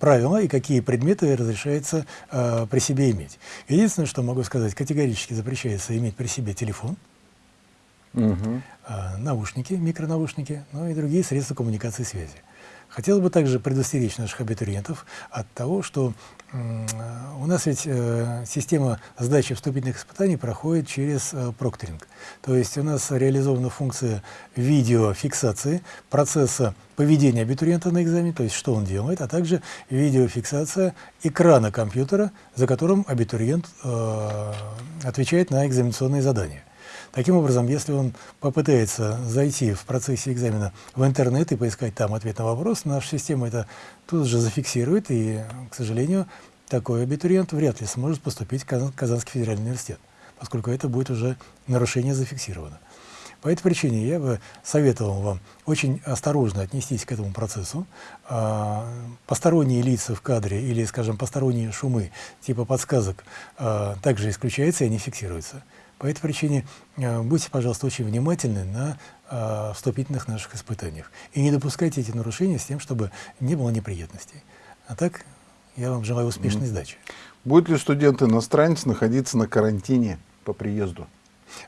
Speaker 2: правила и какие предметы разрешается а, при себе иметь. Единственное, что могу сказать, категорически запрещается иметь при себе телефон, угу. наушники, микронаушники, ну и другие средства коммуникации и связи. Хотел бы также предостеречь наших абитуриентов от того, что у нас ведь э, система сдачи вступительных испытаний проходит через э, прокторинг. То есть у нас реализована функция видеофиксации процесса поведения абитуриента на экзамене, то есть что он делает, а также видеофиксация экрана компьютера, за которым абитуриент э, отвечает на экзаменационные задания. Таким образом, если он попытается зайти в процессе экзамена в интернет и поискать там ответ на вопрос, наша система это тут же зафиксирует, и, к сожалению, такой абитуриент вряд ли сможет поступить в Казанский федеральный университет, поскольку это будет уже нарушение зафиксировано. По этой причине я бы советовал вам очень осторожно отнестись к этому процессу. А, посторонние лица в кадре или, скажем, посторонние шумы типа подсказок а, также исключаются и не фиксируются. По этой причине э, будьте, пожалуйста, очень внимательны на э, вступительных наших испытаниях. И не допускайте эти нарушения с тем, чтобы не было неприятностей. А так, я вам желаю успешной сдачи.
Speaker 1: Будет ли студент-иностранец находиться на карантине по приезду?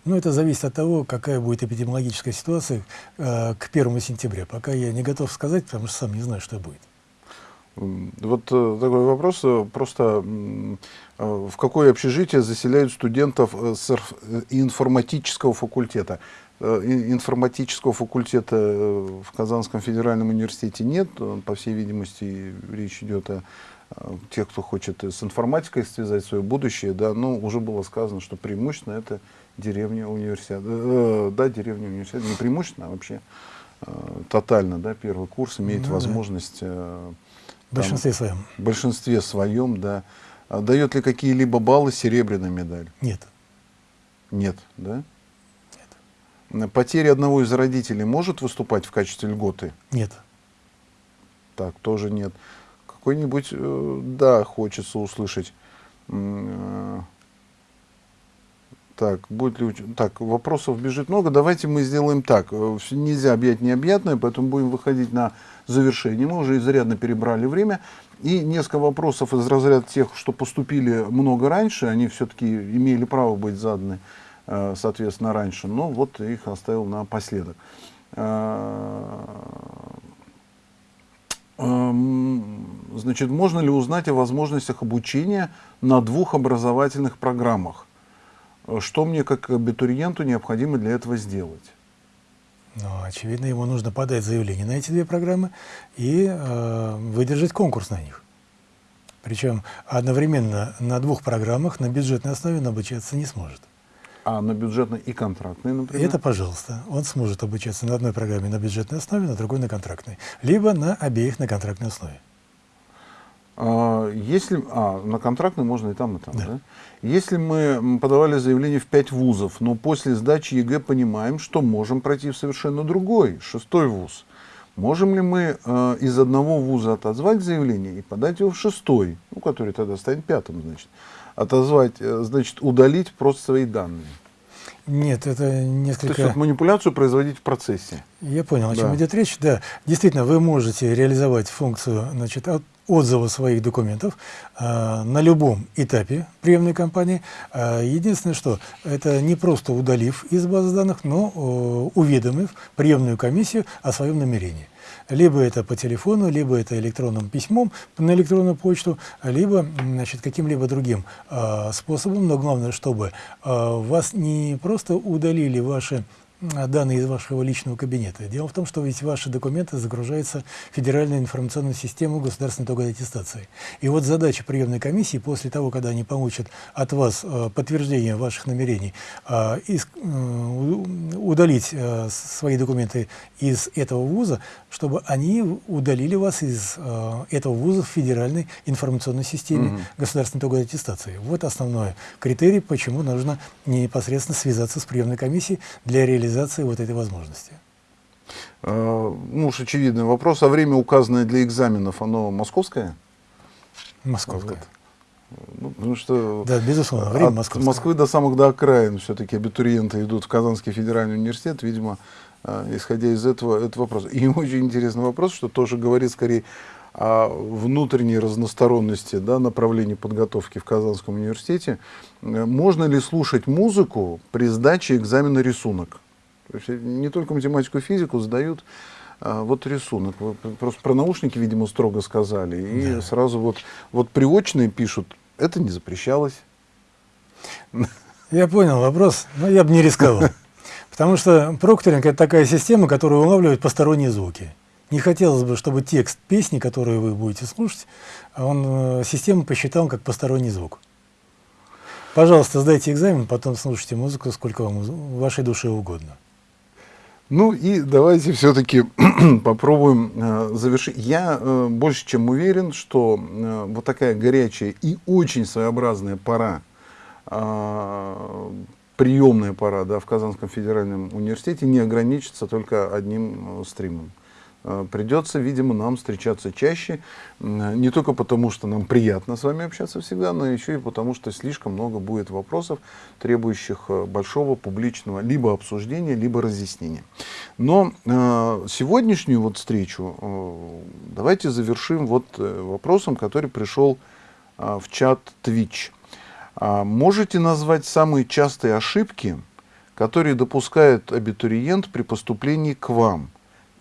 Speaker 2: Ну, это зависит от того, какая будет эпидемиологическая ситуация э, к 1 сентября. Пока я не готов сказать, потому что сам не знаю, что будет.
Speaker 1: Вот э, такой вопрос. Э, просто э, в какое общежитие заселяют студентов с информатического факультета? Информатического факультета в Казанском федеральном университете нет. По всей видимости, речь идет о тех, кто хочет с информатикой связать свое будущее. Да, но уже было сказано, что преимущественно это деревня университета. Да, деревня университета. Не преимущественно, а вообще тотально. Да, первый курс имеет ну, возможность...
Speaker 2: Да в большинстве своем.
Speaker 1: В большинстве своем, да. А дает ли какие-либо баллы серебряная медаль?
Speaker 2: Нет.
Speaker 1: Нет, да? Нет. Потеря одного из родителей может выступать в качестве льготы?
Speaker 2: Нет.
Speaker 1: Так, тоже нет. Какой-нибудь, э, да, хочется услышать. Так, будет ли... Так, вопросов бежит много. Давайте мы сделаем так. Э, нельзя объять необъятное, поэтому будем выходить на завершение. Мы уже изрядно перебрали время. И несколько вопросов из разряда тех, что поступили много раньше, они все-таки имели право быть заданы, э, соответственно, раньше. Но вот их оставил напоследок. Э, значит, можно ли узнать о возможностях обучения на двух образовательных программах? Что мне как абитуриенту необходимо для этого сделать?
Speaker 2: Ну, очевидно, ему нужно подать заявление на эти две программы и э, выдержать конкурс на них. Причем одновременно на двух программах на бюджетной основе он обучаться не сможет.
Speaker 1: А на бюджетной и контрактной, например?
Speaker 2: Это, пожалуйста. Он сможет обучаться на одной программе на бюджетной основе, на другой на контрактной. Либо на обеих на контрактной основе.
Speaker 1: А, если, а, на контрактный можно и там, и там, да. да? Если мы подавали заявление в пять вузов, но после сдачи ЕГЭ понимаем, что можем пройти в совершенно другой, шестой вуз, можем ли мы э, из одного вуза отозвать заявление и подать его в шестой, ну, который тогда станет пятым, значит, отозвать, э, значит, удалить просто свои данные?
Speaker 2: Нет, это несколько...
Speaker 1: То есть вот манипуляцию производить в процессе.
Speaker 2: Я понял, о чем да. идет речь. Да, действительно, вы можете реализовать функцию значит, отзыва своих документов э, на любом этапе приемной кампании. Э, единственное, что это не просто удалив из базы данных, но э, уведомив приемную комиссию о своем намерении. Либо это по телефону, либо это электронным письмом на электронную почту, либо каким-либо другим э, способом. Но главное, чтобы э, вас не просто удалили ваши данные из вашего личного кабинета. Дело в том, что ведь ваши документы загружаются в Федеральную информационную систему государственной итоговой аттестации. И вот задача приемной комиссии, после того, когда они получат от вас э, подтверждение ваших намерений, э, э, удалить э, свои документы из этого вуза, чтобы они удалили вас из э, этого вуза в Федеральной информационной системе угу. государственной итоговой аттестации. Вот основной критерий, почему нужно непосредственно связаться с приемной комиссией для реализации реализации вот этой возможности?
Speaker 1: А, ну уж очевидный вопрос. А время, указанное для экзаменов, оно московское?
Speaker 2: Moskovское.
Speaker 1: Ну, потому что
Speaker 2: да, безусловно, время от московское.
Speaker 1: Москвы до самых до окраин все-таки абитуриенты идут в Казанский федеральный университет, видимо, а, исходя из этого, это вопрос. И очень интересный вопрос, что тоже говорит скорее о внутренней разносторонности да, направлений подготовки в Казанском университете. Можно ли слушать музыку при сдаче экзамена рисунок? То есть не только математику и физику сдают, а, вот рисунок. Вы Просто про наушники, видимо, строго сказали. И
Speaker 2: Да.
Speaker 1: сразу вот, вот приочные пишут, это не запрещалось.
Speaker 2: Я понял вопрос, но я бы не рисковал. Потому что прокторинг – это такая система, которая улавливает посторонние звуки. Не хотелось бы, чтобы текст песни, которую вы будете слушать, он, э, система посчитала как посторонний звук. Пожалуйста, сдайте экзамен, потом слушайте музыку, сколько вам вашей душе угодно.
Speaker 1: Ну и давайте все-таки попробуем э, завершить. Я э, больше чем уверен, что э, вот такая горячая и очень своеобразная пора, приемная пора да, в Казанском федеральном университете не ограничится только одним стримом. Э, Придется, видимо, нам встречаться чаще, м, не только потому, что нам приятно с вами общаться всегда, но еще и потому, что слишком много будет вопросов, требующих э, большого публичного либо обсуждения, либо разъяснения. Но э, сегодняшнюю вот встречу э, давайте завершим вот э, вопросом, который пришел э, в чат Twitch. А можете назвать самые частые ошибки, которые допускает абитуриент при поступлении к вам?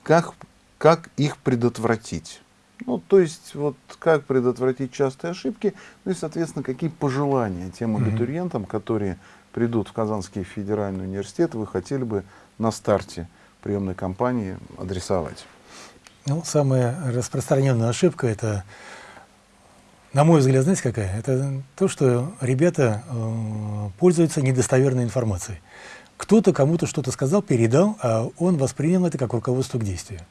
Speaker 1: Как, как их предотвратить? Ну, то есть, вот как предотвратить частые ошибки, ну и, соответственно, какие пожелания тем абитуриентам, которые придут в Казанский федеральный университет, вы хотели бы на старте приемной кампании адресовать?
Speaker 2: Ну, самая распространенная ошибка – это, на мой взгляд, знаете какая? Это то, что ребята э, пользуются недостоверной информацией. Кто-то кому-то что-то сказал, передал, а он воспринял это как руководство к действию.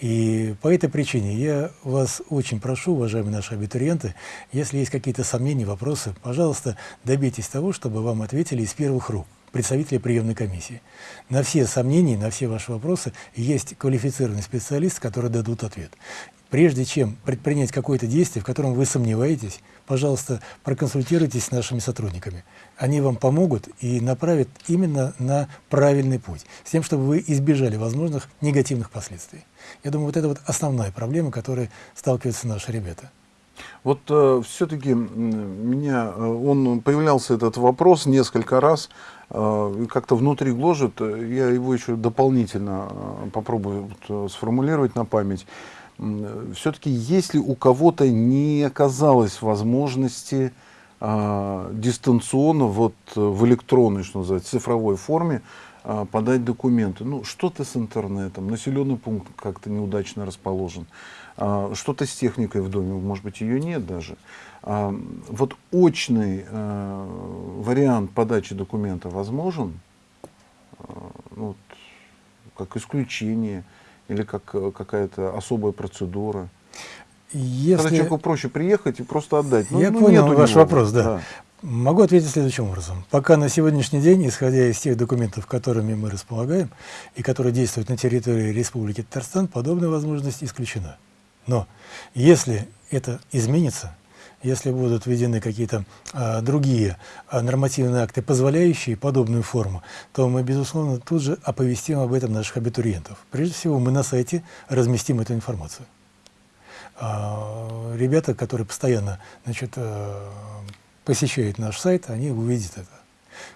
Speaker 2: И по этой причине я вас очень прошу, уважаемые наши абитуриенты, если есть какие-то сомнения, вопросы, пожалуйста, добейтесь того, чтобы вам ответили из первых рук представители приемной комиссии. На все сомнения, на все ваши вопросы есть квалифицированный специалист, который дадут ответ. Прежде чем предпринять какое-то действие, в котором вы сомневаетесь, пожалуйста, проконсультируйтесь с нашими сотрудниками. Они вам помогут и направят именно на правильный путь, с тем, чтобы вы избежали возможных негативных последствий. Я думаю, вот это вот основная проблема, которой сталкиваются наши ребята.
Speaker 1: Вот все-таки меня, э, он появлялся этот вопрос несколько раз, э, как-то внутри гложет, э, я его еще дополнительно э, попробую вот, э, сформулировать на память. Все-таки если у кого-то не оказалось возможности а, дистанционно, вот э, в электронной, что называется, цифровой форме а, подать документы, ну что-то с интернетом, населенный пункт как-то неудачно расположен, а, что-то с техникой в доме, может быть, ее нет даже. Вот очный а, вариант подачи документа возможен, ну, вот, как исключение или как э, какая-то особая процедура. Когда
Speaker 2: Если...
Speaker 1: человеку проще приехать и просто отдать. Ну,
Speaker 2: Я
Speaker 1: ну,
Speaker 2: понял ваш
Speaker 1: него.
Speaker 2: вопрос, да. Могу ответить следующим образом. Пока на сегодняшний день, исходя из тех документов, которыми мы располагаем и которые действуют на территории Республики Татарстан, подобная возможность исключена. Но если это изменится, если будут введены какие-то а, другие а, нормативные акты, позволяющие подобную форму, то мы, безусловно, тут же оповестим об этом наших абитуриентов. Прежде всего, мы на сайте разместим эту информацию. А, ребята, которые постоянно значит, э, посещают наш сайт, они увидят это.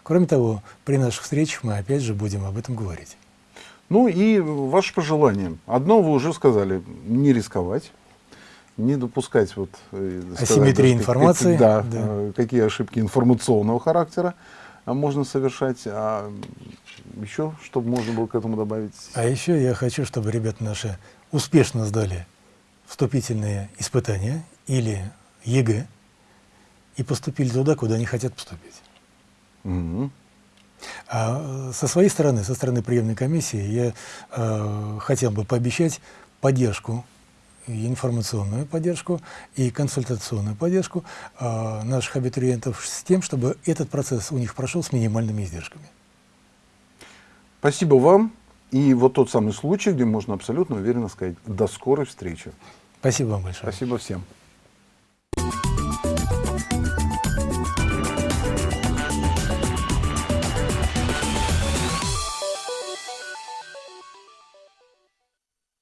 Speaker 2: Кроме того, при наших встречах мы опять же будем об этом говорить.
Speaker 1: Ну и ваше пожелание. Одно вы уже сказали, не рисковать, не допускать вот, э,
Speaker 2: Асимметрии информации,
Speaker 1: да,
Speaker 2: да.
Speaker 1: э, какие ошибки информационного характера а, можно совершать. А еще, чтобы можно было к этому добавить?
Speaker 2: А еще я хочу, чтобы ребята наши успешно сдали вступительные испытания или ЕГЭ и поступили туда, куда они хотят поступить.
Speaker 1: Мгм.
Speaker 2: А э, со своей стороны, со стороны приемной комиссии, я э, хотел бы пообещать поддержку, и информационную поддержку и консультационную поддержку э, наших абитуриентов с тем, чтобы этот процесс у них прошел с минимальными издержками.
Speaker 1: Спасибо вам. И вот тот самый случай, где можно абсолютно уверенно сказать «до скорой встречи».
Speaker 2: Спасибо вам большое.
Speaker 1: Спасибо всем.